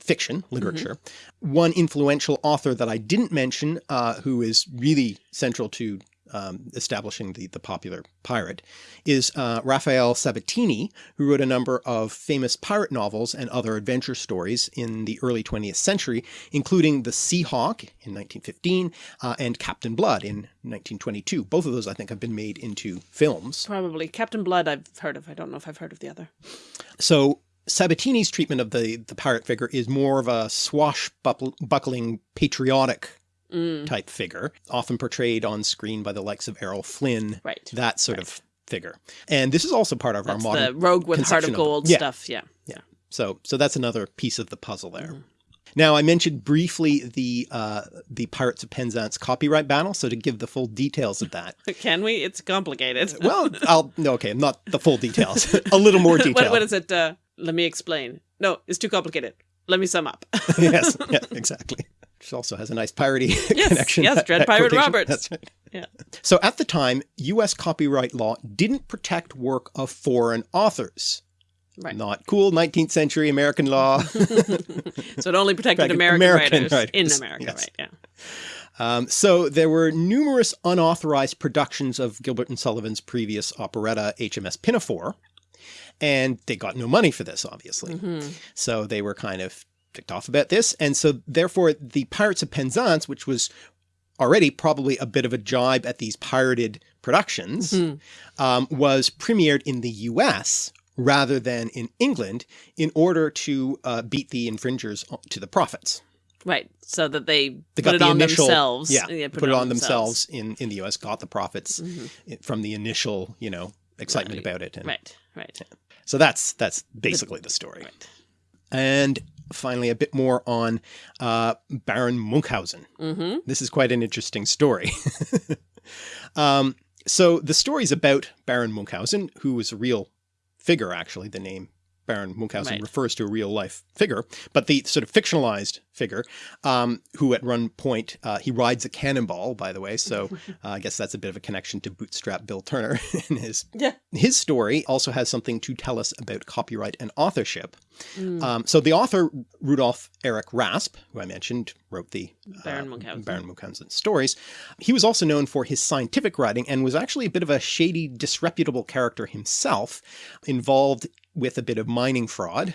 fiction, literature. One influential author that I didn't mention, uh, who is really central to um, establishing the, the popular pirate, is uh, Rafael Sabatini, who wrote a number of famous pirate novels and other adventure stories in the early 20th century, including The Sea Hawk in 1915 uh, and Captain Blood in 1922. Both of those, I think, have been made into films. probably Captain Blood. I've heard of. I don't know if I've heard of the other. So Sabatini's treatment of the, the pirate figure is more of a swashbuckling, patriotic Mm, type figure, often portrayed on screen by the likes of Errol Flynn, right. that sort of figure. And this is also part of That's our modern. the rogue with heart of of gold Yeah. stuff. Yeah. Yeah. So, so that's another piece of the puzzle there. Mhm. Now, I mentioned briefly the uh, the Pirates of Penzance copyright battle. So, to give the full details of that, Can we? It's complicated. well, I'll no, okay, not the full details, a little more detail. what, what is it? Uh, let me explain. No, it's too complicated. Let me sum up. yes, yeah, exactly. Which also has a nice piratey Yes, connection. yes, that- Dread that Pirate quotation. Roberts. That's right. Yeah. So at the time, U.S. copyright law didn't protect work of foreign authors. Right. Not cool 19th century American law. so it only protected American, American writers, writers, in America, yes. right? Yeah. Um, so there were numerous unauthorized productions of Gilbert and Sullivan's previous operetta HMS Pinafore, and they got no money for this, obviously. Mhm. So they were kind of ticked off about this. And so therefore the Pirates of Penzance, which was already probably a bit of a jibe at these pirated productions, Mhm. um, was premiered in the US rather than in England in order to uh, beat the infringers to the profits. Right. So that they, They put got it the on initial, themselves. yeah, Yeah, put, it on themselves, in, in the US, got the profits Mhm. from the initial, you know, excitement Right. about it. And Right. Right. So that's, that's basically the story. Right. And finally, a bit more on uh, Baron Munchausen. Mm-hmm. This is quite an interesting story. um, so the story's about Baron Munchausen, who was a real figure, actually, the name Baron Munchausen Right. refers to a real life figure, but the sort of fictionalized figure, um, who at one point, uh, he rides a cannonball, by the way. So uh, I guess that's a bit of a connection to Bootstrap Bill Turner and his Yeah. his story also has something to tell us about copyright and authorship. Mm. Um, so the author, Rudolf Erich Rasp, who I mentioned, wrote the Baron uh, Munchausen. Baron Munchausen stories. He was also known for his scientific writing and was actually a bit of a shady, disreputable character himself, involved with a bit of mining fraud.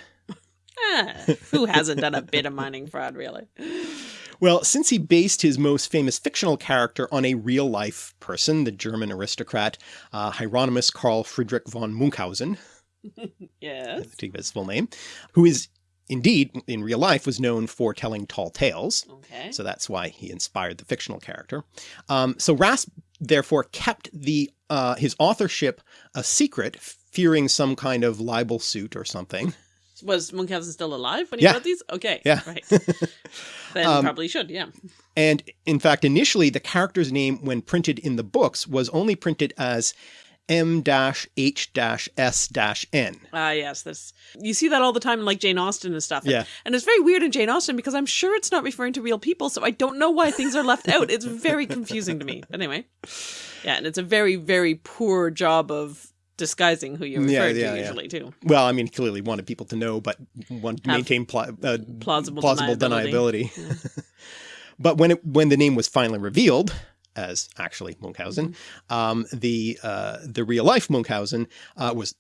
Ah, who hasn't done a bit of mining fraud, really? Well, since he based his most famous fictional character on a real life person, the German aristocrat uh, Hieronymus Karl Friedrich von Munchausen, Yes. to give his full name, who is indeed in real life was known for telling tall tales. Okay. So that's why he inspired the fictional character. Um, so Rasp therefore kept the uh, his authorship a secret, fearing some kind of libel suit or something. Was Munchausen still alive when he Yeah. wrote these? Okay. Yeah. Right. Then Um, probably should, yeah. And in fact, initially the character's name when printed in the books was only printed as M-H-S-N. Ah, yes. This you see that all the time in like Jane Austen and stuff. And, Yeah. and it's very weird in Jane Austen because I'm sure it's not referring to real people, so I don't know why things are left out. It's very confusing to me. But anyway, yeah, and it's a very very poor job of disguising who you're referring yeah, to yeah. usually too. Well, I mean, clearly wanted people to know, but want to maintain pla- uh, plausible deniability. deniability. but when it, when the name was finally revealed as actually Munchausen, Mm-hmm. um, the uh, the real life Munchausen uh, was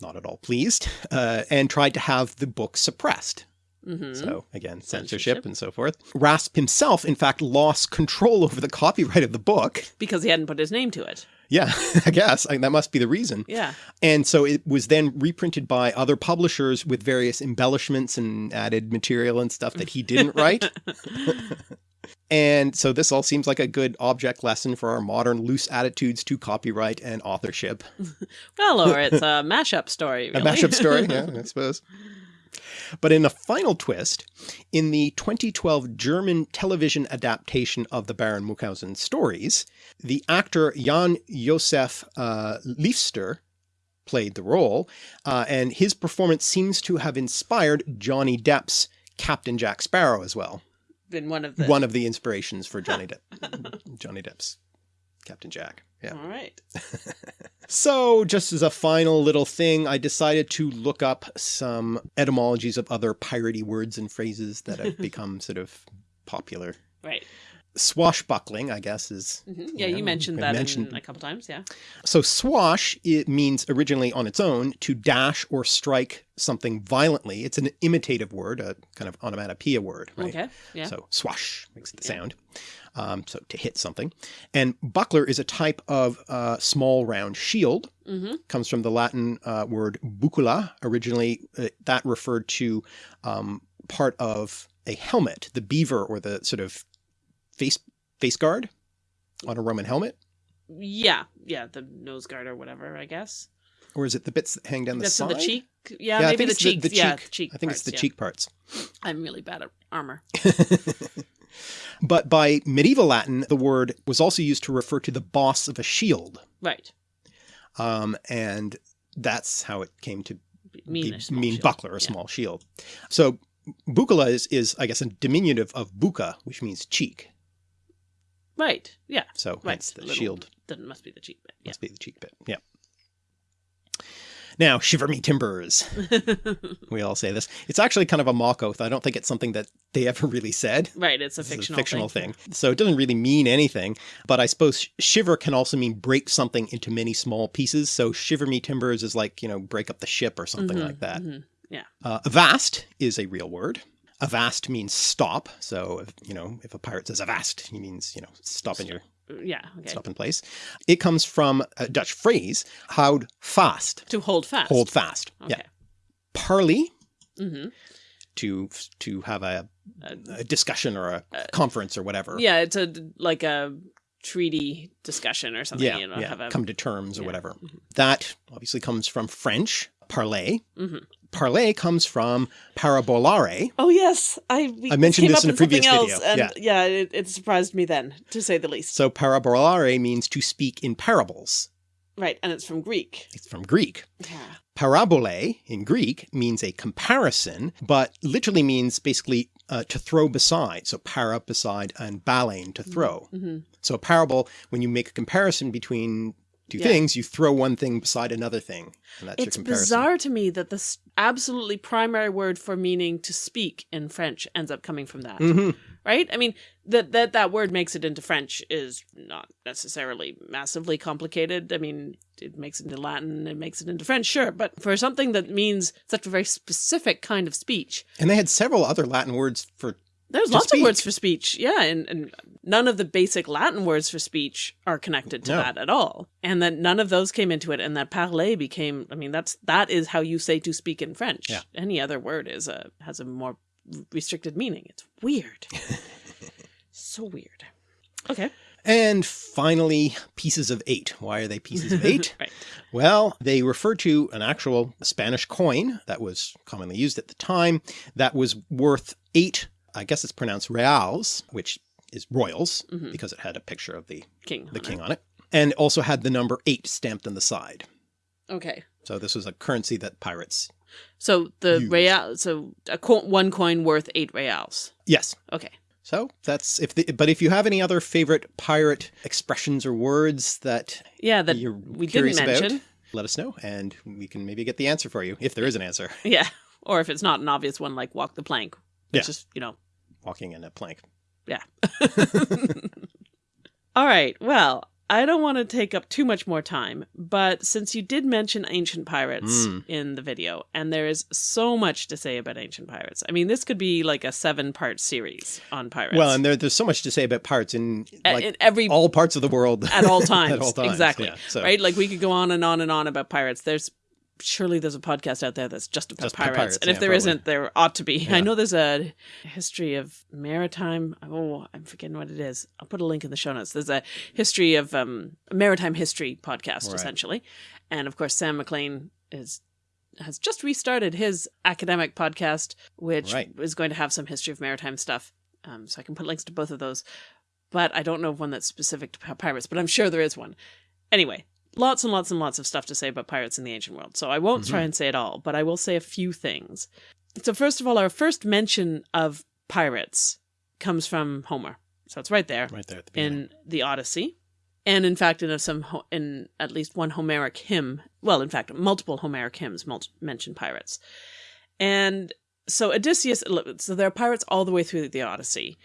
not at all pleased uh, and tried to have the book suppressed. hmm So again, censorship, Censorship. and so forth. Rasp himself, in fact, lost control over the copyright of the book. Because he hadn't put his name to it. Yeah, I guess I, that must be the reason. Yeah. And so it was then reprinted by other publishers with various embellishments and added material and stuff that he didn't write. and so this all seems like a good object lesson for our modern loose attitudes to copyright and authorship. Well, or it's a mashup story. A mashup story, yeah, I suppose. But in a final twist, in the 2012 German television adaptation of the Baron Munchausen stories, the actor Jan Josef uh, Liefers played the role, uh, and his performance seems to have inspired Johnny Depp's Captain Jack Sparrow as well. Been one of the. One of the inspirations for Johnny Depp, Johnny Depp's Captain Jack. Yeah. All right. So, just as a final little thing, I decided to look up some etymologies of other piratey words and phrases that have become sort of popular. Right. Swashbuckling, I guess, is hmm Yeah, Yeah, you mentioned that mentioned- a couple times. Yeah. so. Swash it means originally on its own to dash or strike something violently. It's an imitative word, a kind of onomatopoeia word, right? Okay. Yeah. So swash makes the Yeah. sound. Um, so to hit something. And buckler is a type of uh, small round shield. hmm Comes from the Latin uh, word buccula. Originally, uh, that referred to um, part of a helmet, the beaver or the sort of face face guard on a Roman helmet. Yeah. Yeah. The nose guard or whatever, I guess. Or is it the bits that hang down the That's side? the cheek. Yeah, Yeah, maybe the it's cheek. the yeah, cheek. cheek. I think it's parts, the yeah. cheek parts. I'm really bad at armor. but by medieval Latin, the word was also used to refer to the boss of a shield. Right. Um, and that's how it came to Mean, be- a small mean shield. buckler, a Yeah. small shield. So buccula is, is, I guess, a diminutive of bucca, which means cheek. Right. Yeah. So Right. hence the shield That must be the cheek bit. must be the cheek bit. Yeah. Now, shiver me timbers. We all say this. It's actually kind of a mock oath. I don't think it's something that they ever really said. right. It's a This is fictional, fictional thing. So it doesn't really mean anything. But I suppose shiver can also mean break something into many small pieces. So shiver me timbers is like, you know, break up the ship or something Mhm, like that. mhm. Uh, avast is a real word. Avast means stop. So, if, you know, if a pirate says avast, he means, you know, stop in your Yeah. Okay. stop in place. It comes from a Dutch phrase, houd fast, To hold fast. hold fast. Okay. Yeah. Parley, hmm to to have a, Uh, a discussion or a conference or whatever. yeah. It's a like a treaty discussion or something. yeah, you know, yeah. have a, come to terms or yeah. whatever. That obviously comes from French, parler, Mhm. Parlay comes from parabolare. Oh yes, I I mentioned this in a previous else, video, and yeah. yeah, it, it surprised me then, to say the least. So parabolare means to speak in parables. Right, and it's from Greek. It's from Greek. Yeah. Parabole in Greek means a comparison, but literally means basically uh, to throw beside. So para beside and balein to throw. hmm So a parable, when you make a comparison between two Yeah. things, you throw one thing beside another thing. And that's It's your comparison. bizarre to me that the absolutely primary word for meaning to speak in French ends up coming from that. Mhm. right? I mean, that that that word makes it into French is not necessarily massively complicated. I mean, it makes it into Latin, it makes it into French, sure, but for something that means such a very specific kind of speech, And they had several other Latin words for there's lots speak. of words for speech, yeah, and, and none of the basic Latin words for speech are connected to No. that at all, and that none of those came into it, and that parler became. I mean, that's that is how you say to speak in French. Yeah. Any other word is a has a more restricted meaning. It's weird. so weird. Okay. And finally, pieces of eight. Why are they pieces of eight? Right. Well, they refer to an actual Spanish coin that was commonly used at the time that was worth eight, I guess it's pronounced reals, which is royals Mhm. because it had a picture of the, King. the on king it. on it, and also had the number eight stamped on the side. Okay. So this was a currency that pirates. So the Used. real. So a co- one coin worth eight reals. Yes. Okay. So that's if the, but if you have any other favorite pirate expressions or words that Yeah. That you're we didn't curious about, let us know and we can maybe get the answer for you if there is an answer. Yeah. Or if it's not an obvious one, like walk the plank, which Yeah. is you know Walking in a plank. Yeah. All right. Well, I don't want to take up too much more time, but since you did mention ancient pirates Mm. in the video, and there is so much to say about ancient pirates. I mean, this could be like a seven part series on pirates. Well, and there, there's so much to say about pirates in like in every all parts of the world at all times. at all times. Exactly. Yeah, so right? Like we could go on and on and on about pirates. There's surely there's a podcast out there that's just about Just pirates. pirates, and if yeah, there probably. not there ought to be. Yeah. I know there's a history of maritime oh, I'm forgetting what it is. I'll put a link in the show notes. There's a history of um maritime history podcast Right. essentially. And of course Sam McLean is has just restarted his academic podcast, which Right. is going to have some history of maritime stuff. Um, so I can put links to both of those. But I don't know of one that's specific to pirates, but I'm sure there is one. Anyway, lots and lots and lots of stuff to say about pirates in the ancient world. So I won't try mm-hmm. and say it all, but I will say a few things. So first of all, our first mention of pirates comes from Homer. So it's right there right there at the beginning. in the Odyssey, and in fact, in some in at least one Homeric hymn. Well, in fact, multiple Homeric hymns mul- mention pirates, and so Odysseus. So there are pirates all the way through the Odyssey.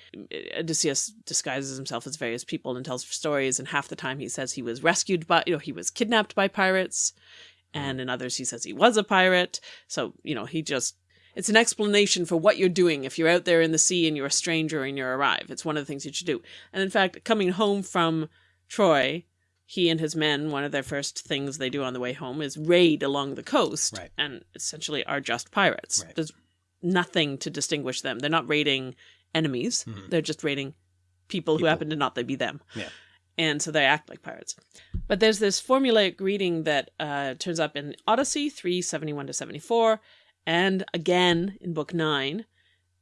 Odysseus disguises himself as various people and tells stories, and half the time he says he was rescued by, you know, he was kidnapped by pirates, and in others he says he was a pirate. So you know, he just it's an explanation for what you're doing if you're out there in the sea and you're a stranger and you arrive. It's one of the things you should do. And in fact, coming home from Troy, he and his men, one of their first things they do on the way home is raid along the coast Right. and essentially are just pirates. Right. There's nothing to distinguish them. They're not raiding enemies, Mhm. they're just raiding people, who happen to not be them. Yeah. And so they act like pirates. But there's this formulaic greeting that uh, turns up in Odyssey 371 to 74, and again in Book 9,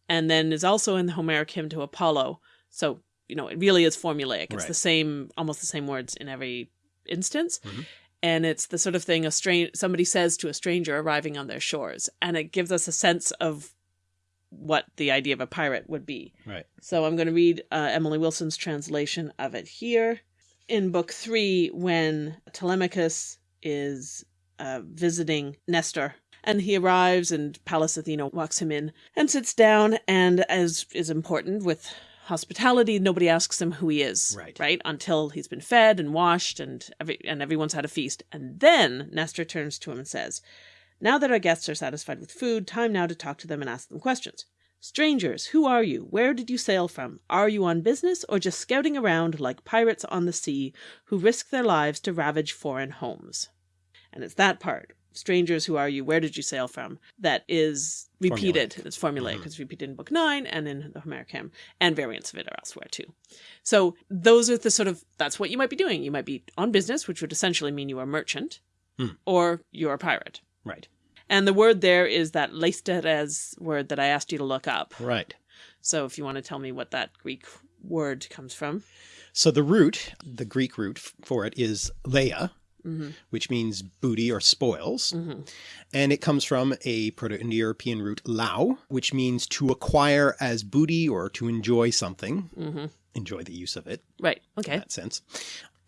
and then is also in the Homeric hymn to Apollo. So, you know, it really is formulaic. It's Right. the same, almost the same words in every instance. Mhm. And it's the sort of thing a strange somebody says to a stranger arriving on their shores, and it gives us a sense of what the idea of a pirate would be. Right. So I'm going to read uh, Emily Wilson's translation of it here. In book three, when Telemachus is uh, visiting Nestor, and he arrives, and Pallas Athena walks him in and sits down, and as is important with hospitality, nobody asks him who he is, Right. Right until he's been fed and washed, and every and everyone's had a feast, and then Nestor turns to him and says, "Now that our guests are satisfied with food, time now to talk to them and ask them questions." Strangers, who are you? Where did you sail from? Are you on business or just scouting around like pirates on the sea who risk their lives to ravage foreign homes? And it's that part, strangers, who are you? Where did you sail from? That is repeated. It's formulaic. Mhm. It's repeated in Book 9 and in the Homeric hymn, and variants of it are elsewhere too. So those are the sort of, that's what you might be doing. You might be on business, which would essentially mean you are a merchant, Hmm. or you're a pirate. Right. And the word there is that leisteres word that I asked you to look up. Right. So if you want to tell me what that Greek word comes from. So the root, the Greek root for it is leia, hmm which means booty or spoils. hmm And it comes from a Proto-Indo-European root lau, which means to acquire as booty or to enjoy something, hmm enjoy the use of it Right. Okay. in that sense.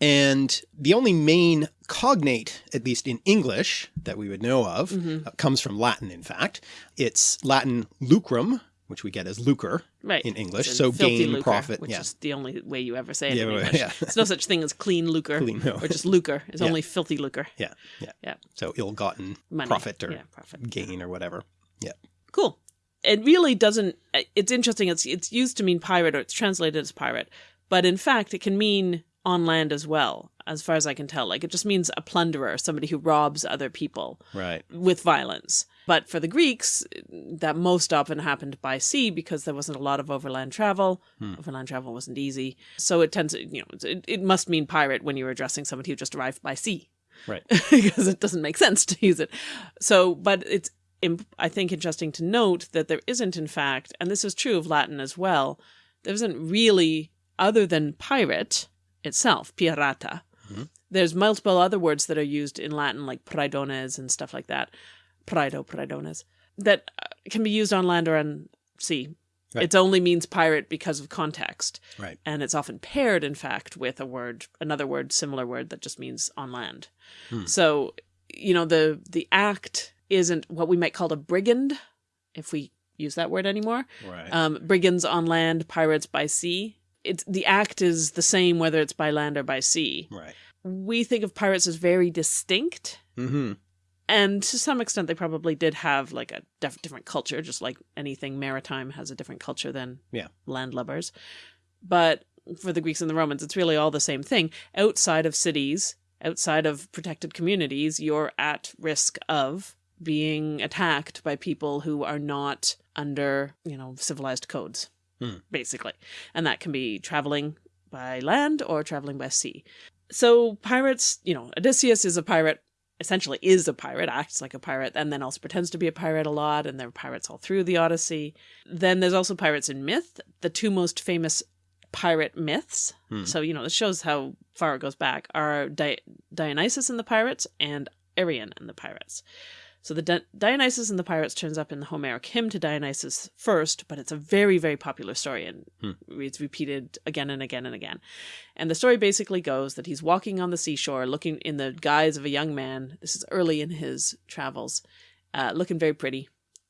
And the only main cognate, at least in English, that we would know of, Mhm. uh, comes from Latin, in fact. It's Latin lucrum, which we get as lucre Right. in English. So gain, lucre, profit. which Yeah. is the only way you ever say it Yeah, in English. yeah. There's no such thing as clean lucre Clean, no. or just lucre. It's Yeah. only filthy lucre. Yeah. Yeah. Yeah. So ill-gotten profit or profit. gain or whatever. Yeah. Cool. It really doesn't. It's interesting. It's it's used to mean pirate or it's translated as pirate, but in fact, it can mean on land as well, as far as I can tell. Like it just means a plunderer, somebody who robs other people Right. with violence. But for the Greeks, that most often happened by sea because there wasn't a lot of overland travel. Hmm. Overland travel wasn't easy, so it tends to you know it, it must mean pirate when you're addressing somebody who just arrived by sea Right. because it doesn't make sense to use it. So, but it's I think interesting to note that there isn't, in fact, and this is true of Latin as well. There isn't really, other than pirate itself, pirata. Mhm. There's multiple other words that are used in Latin, like praedones and stuff like that. Praedo, praedones, that uh, can be used on land or on sea. Right. It only means pirate because of context Right. and it's often paired in fact with a word another word similar word that just means on land Hmm. so you know the the act isn't what we might call a brigand if we use that word anymore Right. um, brigands on land pirates by sea it's the act is the same whether it's by land or by sea right. we think of pirates as very distinct Mm-hmm. And to some extent they probably did have like a def- different culture just like anything maritime has a different culture than Yeah. landlubbers. But for the greeks and the romans it's really all the same thing. Outside of cities outside of protected communities you're at risk of being attacked by people who are not under you know civilized codes Hmm. basically. And that can be traveling by land or traveling by sea. So pirates you know odysseus is a pirate essentially is a pirate, acts like a pirate, and then also pretends to be a pirate a lot, and there are pirates all through the Odyssey. Then there's also pirates in myth. The two most famous pirate myths, Hmm. so you know this shows how far it goes back, are Di- Dionysus and the pirates and Arion and the pirates. So the Di- Dionysus and the pirates turns up in the Homeric hymn to Dionysus first, but it's a very very popular story and Hmm. it's repeated again and again and again. And the story basically goes that he's walking on the seashore looking in the guise of a young man. This is early in his travels, uh, looking very pretty.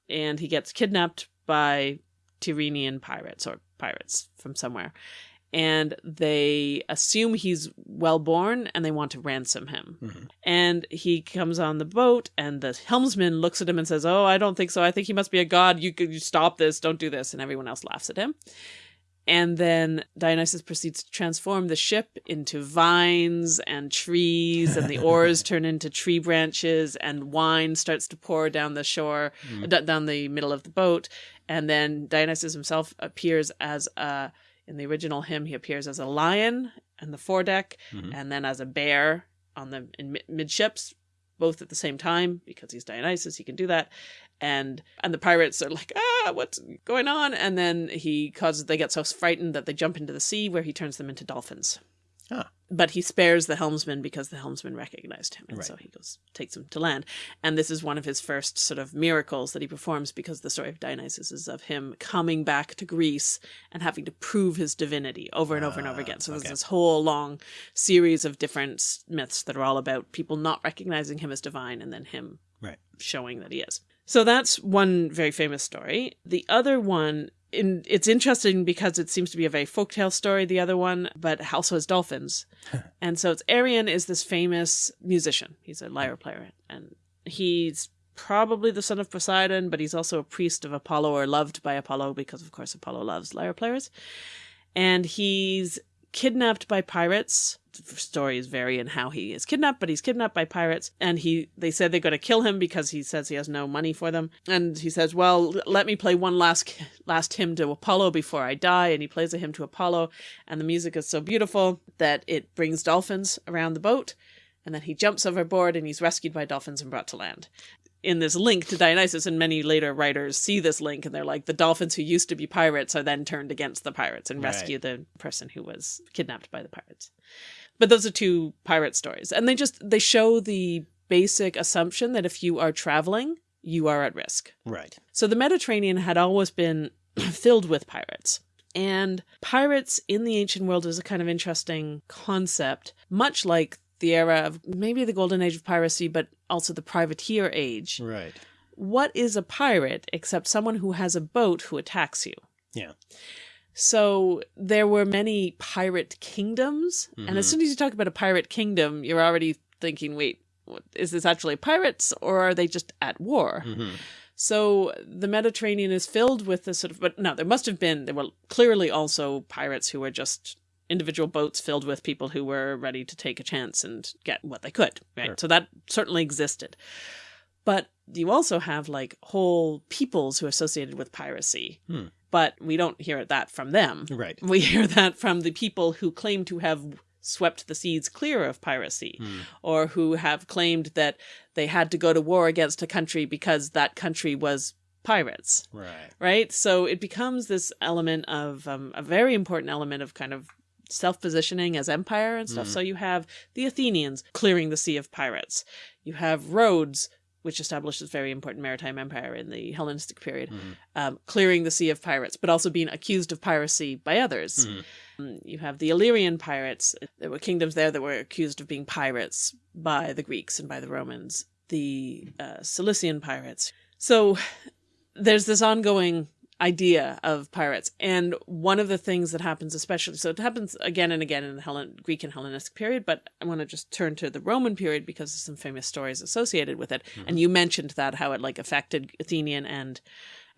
And he gets kidnapped by Tyrrhenian pirates or pirates from somewhere. And they assume he's well born and they want to ransom him. Mhm. And he comes on the boat, and the helmsman looks at him and says, Oh, I don't think so. I think he must be a god. You you stop this. Don't do this. And everyone else laughs at him. And then Dionysus proceeds to transform the ship into vines and trees, and the oars turn into tree branches, and wine starts to pour down the shore, Mm. d- down the middle of the boat. And then Dionysus himself appears as a, in the original hymn, he appears as a lion on the foredeck, Mhm. and then as a bear on the in midships, both at the same time because he's Dionysus, he can do that. And and the pirates are like, ah, what's going on? And then he causes they get so frightened that they jump into the sea where he turns them into dolphins. But he spares the helmsman because the helmsman recognized him, and Right. so he goes takes him to land. And this is one of his first sort of miracles that he performs because the story of Dionysus is of him coming back to Greece and having to prove his divinity over and over and over Ah, again. So there's okay. this whole long series of different myths that are all about people not recognizing him as divine and then him Right. showing that he is. So that's one very famous story. The other one, in, it's interesting because it seems to be a very folktale story, the other one, but also has dolphins. and so it's Arion is this famous musician. He's a lyre player, and he's probably the son of Poseidon, but he's also a priest of Apollo or loved by Apollo because, of course, Apollo loves lyre players. And he's kidnapped by pirates. Stories vary in how he is kidnapped, but he's kidnapped by pirates, and he they said they're going to kill him because he says he has no money for them. And he says, "Well, let me play one last last hymn to Apollo before I die." And he plays a hymn to Apollo, and the music is so beautiful that it brings dolphins around the boat, and then he jumps overboard and he's rescued by dolphins and brought to land. in this link to Dionysus, and many later writers see this link and they're like, the dolphins who used to be pirates are then turned against the pirates and Right. rescue the person who was kidnapped by the pirates. But those are two pirate stories, and they just they show the basic assumption that if you are traveling, you are at risk. Right. So the Mediterranean had always been filled with pirates. And pirates in the ancient world is a kind of interesting concept, much like the era of maybe the golden age of piracy, but also the privateer age. Right. What is a pirate except someone who has a boat who attacks you? Yeah. So there were many pirate kingdoms. And as Mhm. soon as you talk about a pirate kingdom, you're already thinking, wait, what, is this actually pirates or are they just at war? hmm So the Mediterranean is filled with this sort of, but no, there must have been, there were clearly also pirates who were just individual boats filled with people who were ready to take a chance and get what they could, right? Sure. So that certainly existed. But you also have like whole peoples who are associated with piracy. Hmm. But we don't hear that from them. Right. We hear that from the people who claim to have swept the seas clear of piracy Hmm. or who have claimed that they had to go to war against a country because that country was pirates, Right. right? So it becomes this element of um, a very important element of kind of self positioning as empire and stuff. Mhm. So you have the Athenians clearing the sea of pirates, you have Rhodes. Which establishes very important maritime empire in the Hellenistic period, Mhm. um, clearing the sea of pirates, but also being accused of piracy by others. Mhm. Um, You have the Illyrian pirates. There were kingdoms there that were accused of being pirates by the Greeks and by the Romans. The uh, Cilician pirates. So there's this ongoing idea of pirates. And one of the things that happens, especially, so it happens again and again in the Hellen, Greek and Hellenistic period, but I want to just turn to the Roman period because there's some famous stories associated with it. And you mentioned that, how it like affected Athenian and,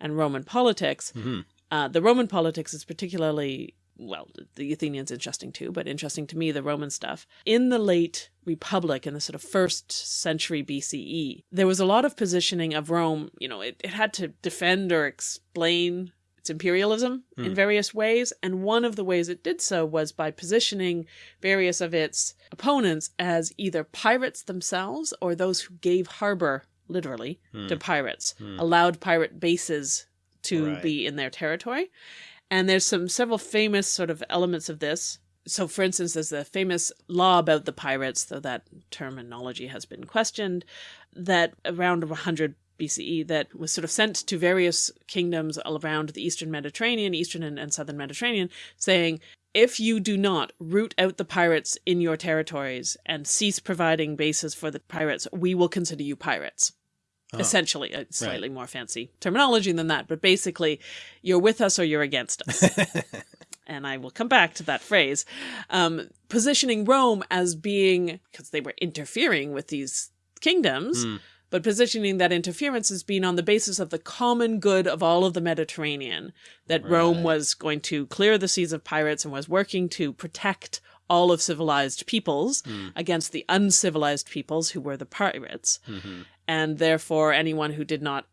and Roman politics. hmm Uh, the Roman politics is particularly, well, the Athenians interesting too, but interesting to me, the Roman stuff. In the late Republic, in the sort of first century BCE, there was a lot of positioning of Rome. You know, it, it had to defend or explain its imperialism in Hmm. various ways. And one of the ways it did so was by positioning various of its opponents as either pirates themselves or those who gave harbor, literally, Hmm. to pirates, Hmm. allowed pirate bases to Right. be in their territory. And there's some several famous sort of elements of this. So, for instance, there's the famous law about the pirates, though that terminology has been questioned, that around 100 BCE that was sort of sent to various kingdoms all around the eastern Mediterranean, eastern and, and southern Mediterranean, saying, if you do not root out the pirates in your territories and cease providing bases for the pirates, we will consider you pirates Oh. essentially a slightly more fancy terminology than that but basically you're with us or you're against us and i will come back to that phrase um, positioning rome as being because they were interfering with these kingdoms Hmm. but positioning that interference as being on the basis of the common good of all of the mediterranean that rome was going to clear the seas of pirates and was working to protect all of civilized peoples Hmm. against the uncivilized peoples who were the pirates Mhm. And therefore anyone who did not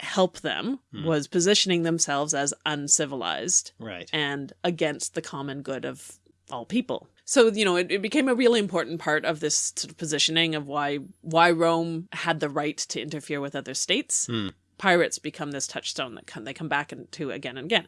help them Hmm. was positioning themselves as uncivilized Right. and against the common good of all people. So, you know, it, it became a really important part of this sort of positioning of why why Rome had the right to interfere with other states. Hmm. Pirates become this touchstone that come, they come back into again and again.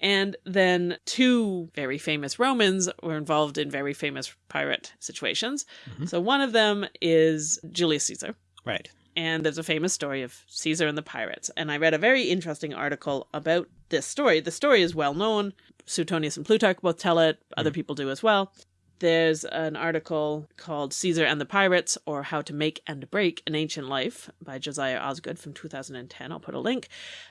And then two very famous Romans were involved in very famous pirate situations. Mhm. So one of them is Julius Caesar Right. And there's a famous story of Caesar and the pirates. And I read a very interesting article about this story. The story is well known. Suetonius and Plutarch both tell it, other hmm. people do as well. There's an article called Caesar and the Pirates, or How to Make and Break an Ancient Life by Josiah Osgood from 2010. I'll put a link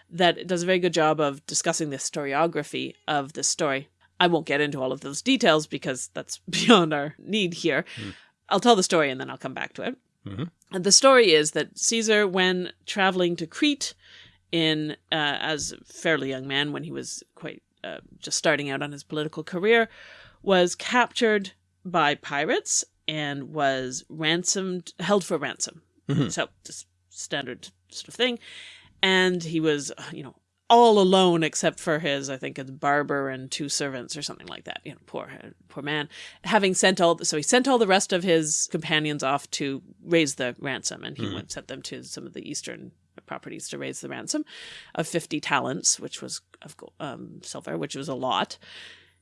that does a very good job of discussing the historiography of this story. I won't get into all of those details because that's beyond our need here. Hmm. I'll tell the story and then I'll come back to it. Mhm. And the story is that Caesar, when traveling to Crete in uh, as a fairly young man, when he was quite uh, just starting out on his political career, was captured by pirates and was ransomed, held for ransom. Mhm. So, just standard sort of thing. And he was, you know, all alone except for his, I think, his barber and two servants or something like that. You know, poor poor man. Having sent all, so he sent all the rest of his companions off to raise the ransom, and he Mhm. went sent them to some of the eastern properties to raise the ransom of fifty talents, which was of um, silver, which was a lot.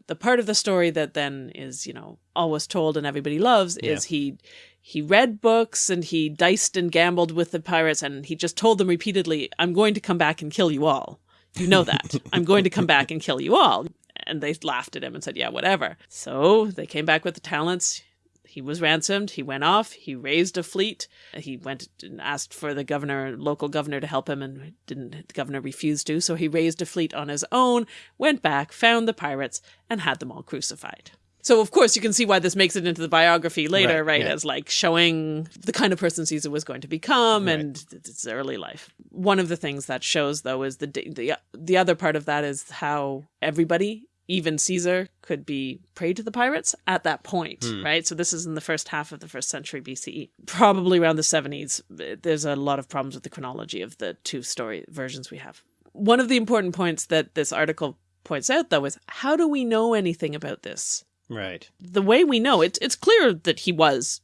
The part of the story that then is, you know, always told and everybody loves is he he read books and he diced and gambled with the pirates and he just told them repeatedly, I'm going to come back and kill you all. You know that. I'm going to come back and kill you all. And they laughed at him and said, Yeah, whatever. So they came back with the talents. He was ransomed. He went off. He raised a fleet. He went and asked for the governor, local governor, to help him, and didn't. The governor refused to. So he raised a fleet on his own, went back, found the pirates, and had them all crucified. So of course you can see why this makes it into the biography later, Right, right? yeah. As like showing the kind of person Caesar was going to become Right. and its early life. One of the things that shows though is the the the other part of that is how everybody, even Caesar, could be prey to the pirates at that point, Hmm. right? So this is in the first half of the first century BCE, probably around the 70s. There's a lot of problems with the chronology of the two story versions we have. One of the important points that this article points out though is how do we know anything about this? Right. the way we know it's it's clear that he was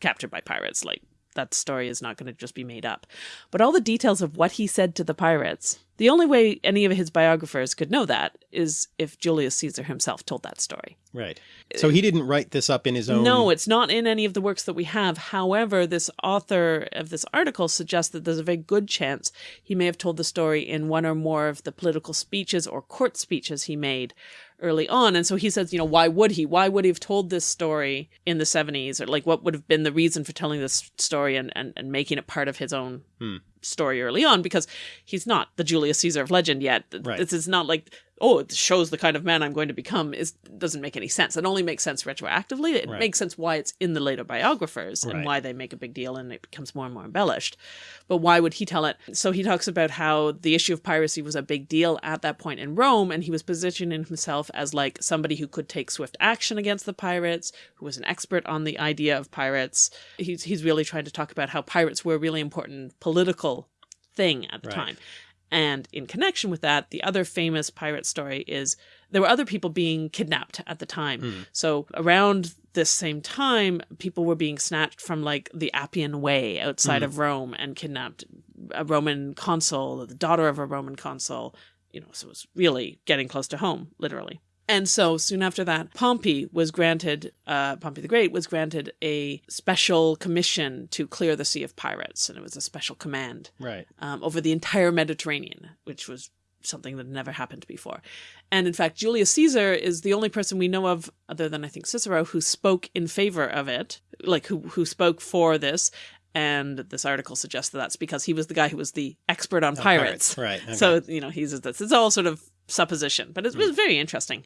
captured by pirates like that story is not going to just be made up but all the details of what he said to the pirates the only way any of his biographers could know that is if Julius Caesar himself told that story Right. So he didn't write this up in his own. no, it's not in any of the works that we have. However, this author of this article suggests that there's a very good chance he may have told the story in one or more of the political speeches or court speeches he made early on. And so he says, you know, why would he? Why would he have told this story in the 70s? Or like, what would have been the reason for telling this story and, and, and making it part of his own Hmm. story early on? Because he's not the Julius Caesar of legend yet. Right. This is not like, oh, it shows the kind of man I'm going to become. Is doesn't make any sense. It only makes sense retroactively. It Right. makes sense why it's in the later biographers and Right. why they make a big deal and it becomes more and more embellished. But why would he tell it? So he talks about how the issue of piracy was a big deal at that point in Rome, and he was positioning himself as like somebody who could take swift action against the pirates, who was an expert on the idea of pirates. He's he's really trying to talk about how pirates were a really important political thing at the Right. time. And in connection with that, the other famous pirate story is there were other people being kidnapped at the time. Hmm. So around this same time, people were being snatched from like the Appian Way outside Mhm. of Rome and kidnapped. A Roman consul, the daughter of a Roman consul, you know, so it was really getting close to home, literally. And so soon after that, Pompey was granted, uh, Pompey the Great was granted a special commission to clear the sea of pirates, and it was a special command Right. um, over the entire Mediterranean, which was something that never happened before. And in fact, Julius Caesar is the only person we know of, other than I think Cicero, who spoke in favor of it, like who who spoke for this. And this article suggests that that's because he was the guy who was the expert on Oh, pirates. Right. okay. So you know he's. It's all sort of supposition, but it hmm. was very interesting.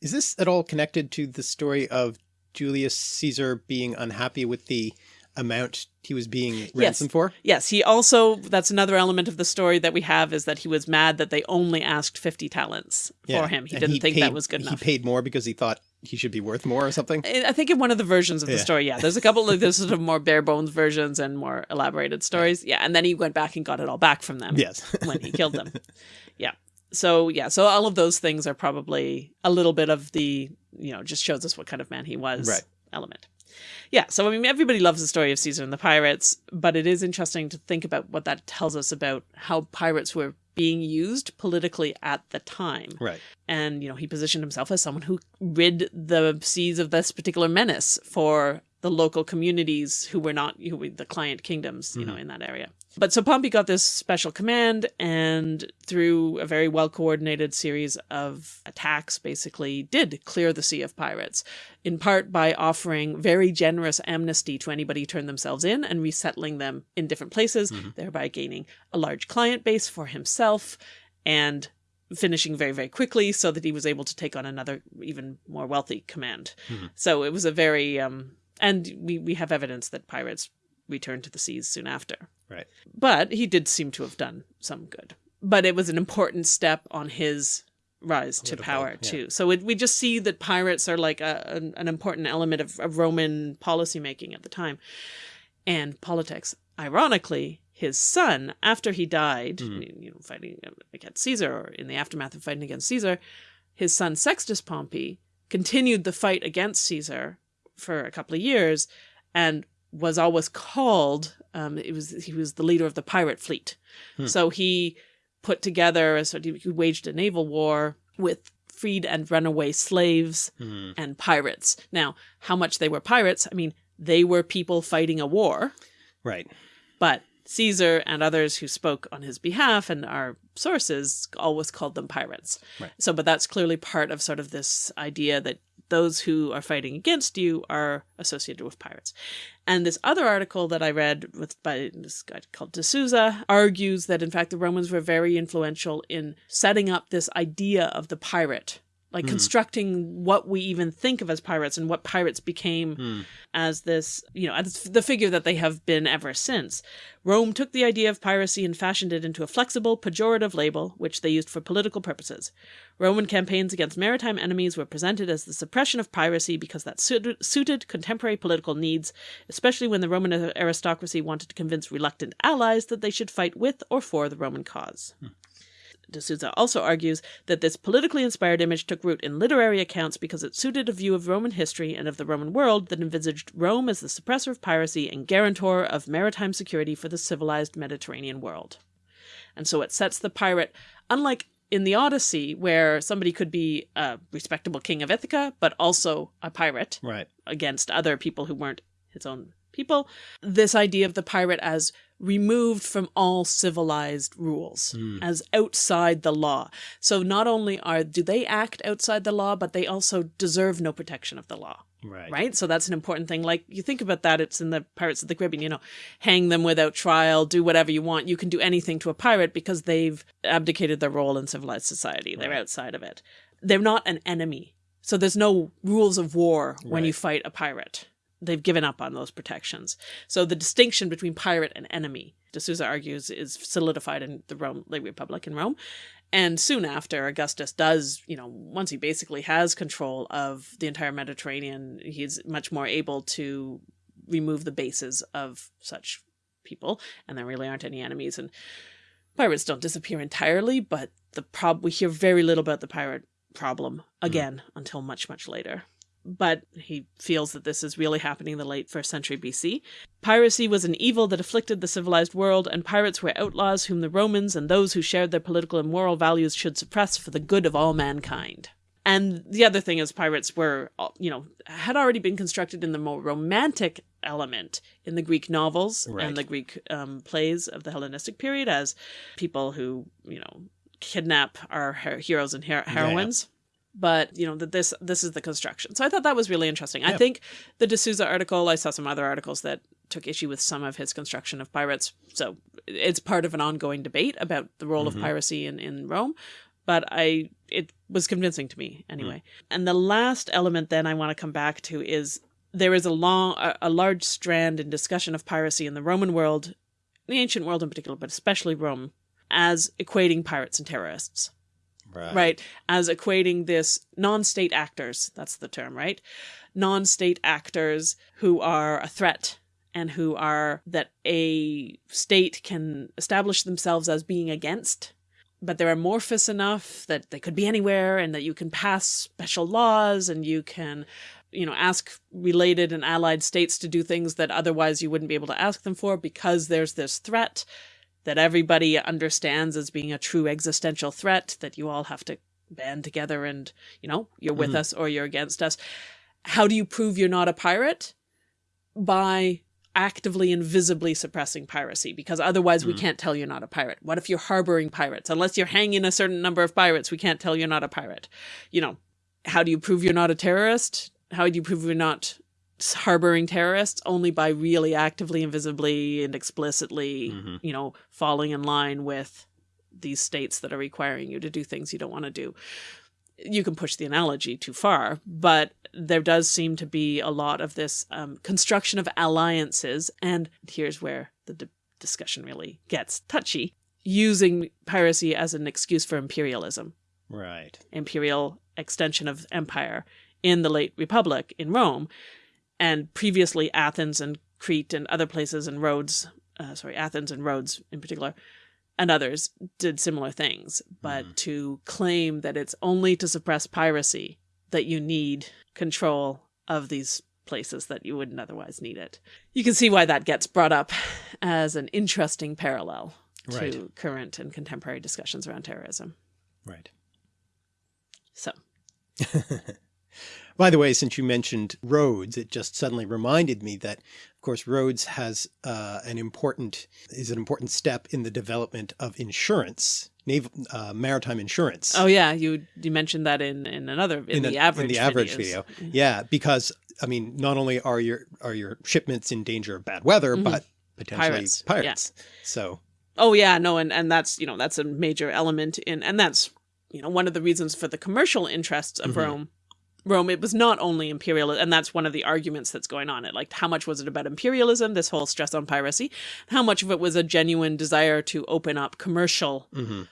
is this at all connected to the story of Julius Caesar being unhappy with the amount he was being ransomed for? Yes, he also that's another element of the story that we have is that he was mad that they only asked 50 talents for him. He And didn't think paid- that was good enough. He paid more because he thought he should be worth more or something. I think in one of the versions of the Yeah. story, yeah, there's a couple of there's sort of more bare bones versions and more elaborated stories. Yeah, and then he went back and got it all back from them Yes. when he killed them. Yeah. So yeah, so all of those things are probably a little bit of the you know just shows us what kind of man he was Right. element. Yeah, so I mean everybody loves the story of Caesar and the pirates, but it is interesting to think about what that tells us about how pirates were being used politically at the time right. and you know he positioned himself as someone who rid the seas of this particular menace for the local communities who were not who were the client kingdoms you mm-hmm. know in that area but so pompey got this special command and through a very well coordinated series of attacks basically did clear the sea of pirates in part by offering very generous amnesty to anybody who turned themselves in and resettling them in different places thereby gaining a large client base for himself and finishing very very quickly so that he was able to take on another even more wealthy command Mhm. so it was a very um and we we have evidence that pirates returned to the seas soon after Right. but he did seem to have done some good but it was an important step on his rise to Political, power yeah. too so it, we just see that pirates are like a, an, an important element of, of roman policymaking at the time and politics ironically his son, after he died, Mhm. you know, fighting against Caesar or in the aftermath of fighting against Caesar, his son Sextus Pompey continued the fight against Caesar for a couple of years and was always called um, it was he was the leader of the pirate fleet. Hmm. So he put together of he waged a naval war with freed and runaway slaves Hmm. and pirates. Now, how much they were pirates, I mean, they were people fighting a war, Right. but Caesar and others who spoke on his behalf and our sources always called them pirates. Right. So, but that's clearly part of sort of this idea that those who are fighting against you are associated with pirates. And this other article that I read with by this guy called de Souza argues that in fact the Romans were very influential in setting up this idea of the pirate, like Hmm. constructing what we even think of as pirates and what pirates became Hmm. as this, you know, as the figure that they have been ever since. Rome took the idea of piracy and fashioned it into a flexible, pejorative label, which they used for political purposes. Roman campaigns against maritime enemies were presented as the suppression of piracy because that suited, suited contemporary political needs, especially when the Roman aristocracy wanted to convince reluctant allies that they should fight with or for the Roman cause. D'Souza also argues that this politically inspired image took root in literary accounts because it suited a view of Roman history and of the Roman world that envisaged Rome as the suppressor of piracy and guarantor of maritime security for the civilized Mediterranean world. And so it sets the pirate, unlike in the Odyssey, where somebody could be a respectable king of Ithaca, but also a pirate Right. against other people who weren't his own people, this idea of the pirate as removed from all civilized rules, Hmm. as outside the law. So not only are do they act outside the law, but they also deserve no protection of the law. Right. Right? So that's an important thing. Like you think about that, it's in the Pirates of the Caribbean, you know, hang them without trial, do whatever you want. You can do anything to a pirate because they've abdicated their role in civilized society. They're Right. outside of it. They're not an enemy. So there's no rules of war when you fight a pirate. They've given up on those protections. So the distinction between pirate and enemy, de Souza argues, is solidified in the Rome, late Republic in Rome. And soon after, Augustus does, you know, once he basically has control of the entire Mediterranean, he's much more able to remove the bases of such people, and there really aren't any enemies. And pirates don't disappear entirely, but the prob we hear very little about the pirate problem hmm. again until much, much later. But he feels that this is really happening in the late first century BC. Piracy was an evil that afflicted the civilized world, and pirates were outlaws whom the Romans and those who shared their political and moral values should suppress for the good of all mankind. And the other thing is, pirates were, you know, had already been constructed in the more romantic element in the Greek novels Right. and the Greek um, plays of the Hellenistic period as people who, you know, kidnap our heroes and her- heroines. But you know that this this is the construction. So I thought that was really interesting. I think the de Souza article. I saw some other articles that took issue with some of his construction of pirates. So it's part of an ongoing debate about the role Mhm. of piracy in, in Rome. But I it was convincing to me anyway. And the last element then I want to come back to is there is a long a, a large strand in discussion of piracy in the Roman world, the ancient world in particular, but especially Rome, as equating pirates and terrorists Right. right as equating this non-state actors that's the term right non-state actors who are a threat and who are that a state can establish themselves as being against but they're amorphous enough that they could be anywhere and that you can pass special laws and you can you know ask related and allied states to do things that otherwise you wouldn't be able to ask them for because there's this threat that everybody understands as being a true existential threat that you all have to band together and you know you're with Mhm. us or you're against us. How do you prove you're not a pirate? By actively and visibly suppressing piracy because otherwise we Mhm. can't tell you're not a pirate. What if you're harboring pirates? Unless you're hanging a certain number of pirates we can't tell you're not a pirate. You know how do you prove you're not a terrorist? How do you prove you're not harboring terrorists only by really actively and visibly and explicitly Mhm. you know falling in line with these states that are requiring you to do things you don't want to do you can push the analogy too far but there does seem to be a lot of this um, construction of alliances and here's where the d- discussion really gets touchy using piracy as an excuse for imperialism Right. imperial extension of empire in the late republic in Rome and previously Athens and Crete and other places and Rhodes uh, sorry, Athens and Rhodes in particular, and others did similar things. But Mhm. to claim that it's only to suppress piracy that you need control of these places that you wouldn't otherwise need it. You can see why that gets brought up as an interesting parallel to Right. current and contemporary discussions around terrorism. Right. So, By the way, since you mentioned Rhodes, it just suddenly reminded me that, of course, Rhodes has uh, an important is an important step in the development of insurance, naval uh, maritime insurance. oh yeah, you you mentioned that in in another in, In the, the- in average the average videos. video. Yeah, because I mean, not only are your are your shipments in danger of bad weather, Mhm. but potentially Pirates, pirates. yeah. So Oh yeah, no, and and that's you know that's a major element in, and that's you know one of the reasons for the commercial interests of Mhm. Rome. Rome, it was not only imperial, and that's one of the arguments that's going on. It like how much was it about imperialism, this whole stress on piracy, how much of it was a genuine desire to open up commercial mhm,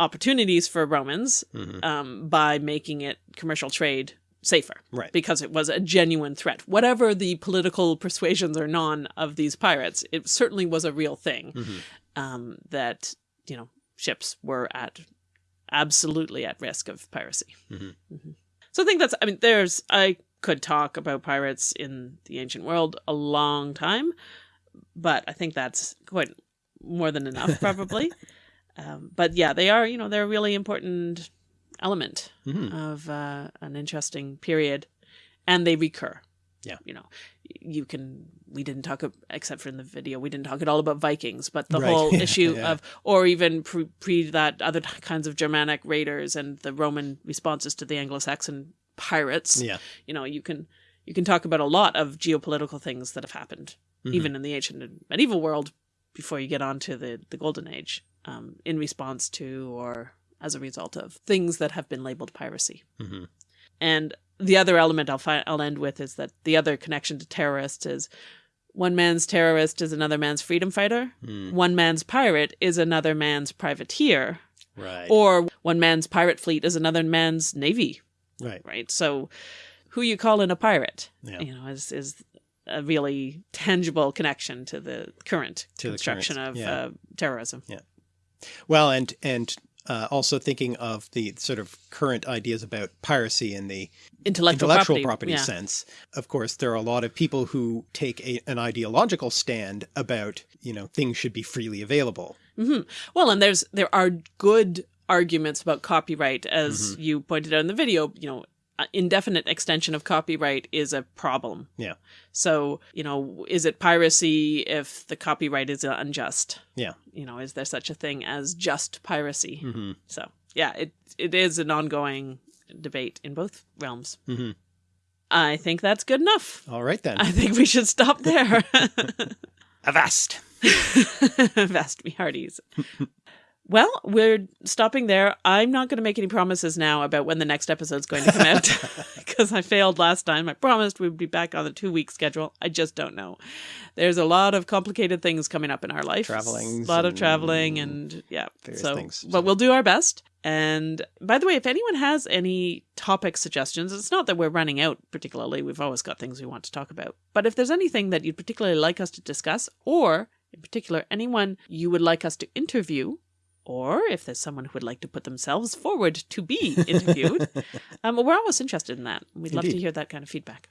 opportunities for Romans mhm. um, by making it commercial trade safer right. because it was a genuine threat. Whatever the political persuasions or non of these pirates, it certainly was a real thing Mhm. um, that you know ships were at absolutely at risk of piracy. So I think that's. I mean, there's. I could talk about pirates in the ancient world a long time, but I think that's quite more than enough, probably. um, but yeah, they are. You know, they're a really important element Mhm. of uh, an interesting period, and they recur. Yeah. you know, you can. We didn't talk except for in the video. We didn't talk at all about Vikings, but the Right. whole Yeah, issue yeah. of, or even pre, pre that other kinds of Germanic raiders and the Roman responses to the Anglo-Saxon pirates. Yeah. You know, you can you can talk about a lot of geopolitical things that have happened, Mhm. even in the ancient and medieval world, before you get on to the the Golden Age, um, in response to or as a result of things that have been labeled piracy. Mhm. And the other element I'll fi- I'll end with is that the other connection to terrorists is one man's terrorist is another man's freedom fighter. Mm. One man's pirate is another man's privateer, Right. or one man's pirate fleet is another man's navy. right. Right. So, who you call in a pirate, Yeah. you know, is is a really tangible connection to the current To the construction current, of yeah. uh, terrorism. Well, and and uh, also thinking of the sort of current ideas about piracy in the Intellectual, intellectual property, property, yeah. sense. Of course, there are a lot of people who take a, an ideological stand about, you know, things should be freely available. hmm Well, and there's there are good arguments about copyright, as Mm-hmm. you pointed out in the video. You know, indefinite extension of copyright is a problem. Yeah. So, you know, is it piracy if the copyright is unjust? Yeah. You know, is there such a thing as just piracy? hmm So, yeah, it it is an ongoing debate in both realms. hmm I think that's good enough. All right then. I think we should stop there. Avast. Avast me hearties. Well, we're stopping there. I'm not going to make any promises now about when the next episode's going to come out because I failed last time. I promised we'd be back on the two week schedule. I just don't know. There's a lot of complicated things coming up in our life. Travelings A lot of traveling and yeah. so, things. But we'll do our best. And by the way, if anyone has any topic suggestions, it's not that we're running out particularly. We've always got things we want to talk about. But if there's anything that you'd particularly like us to discuss, or in particular, anyone you would like us to interview, or if there's someone who would like to put themselves forward to be interviewed, um, we're always interested in that. We'd love to hear that kind of feedback.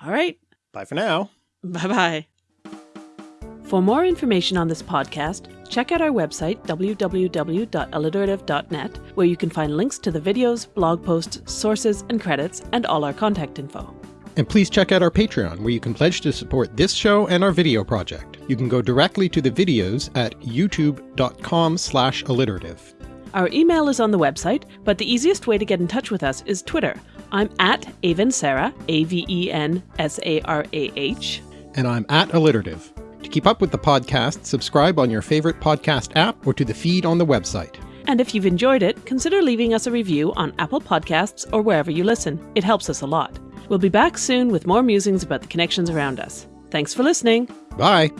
All right. Bye for now. Bye bye. For more information on this podcast, check out our website, www.alliterative.net, where you can find links to the videos, blog posts, sources, and credits, and all our contact info. And please check out our Patreon, where you can pledge to support this show and our video project. You can go directly to the videos at youtube.com slash alliterative. Our email is on the website, but the easiest way to get in touch with us is Twitter. I'm at Avensarah, A V E N S A R A H. And I'm at alliterative. To keep up with the podcast, subscribe on your favorite podcast app or to the feed on the website. And if you've enjoyed it, consider leaving us a review on Apple Podcasts or wherever you listen. It helps us a lot. We'll be back soon with more musings about the connections around us. Thanks for listening. Bye!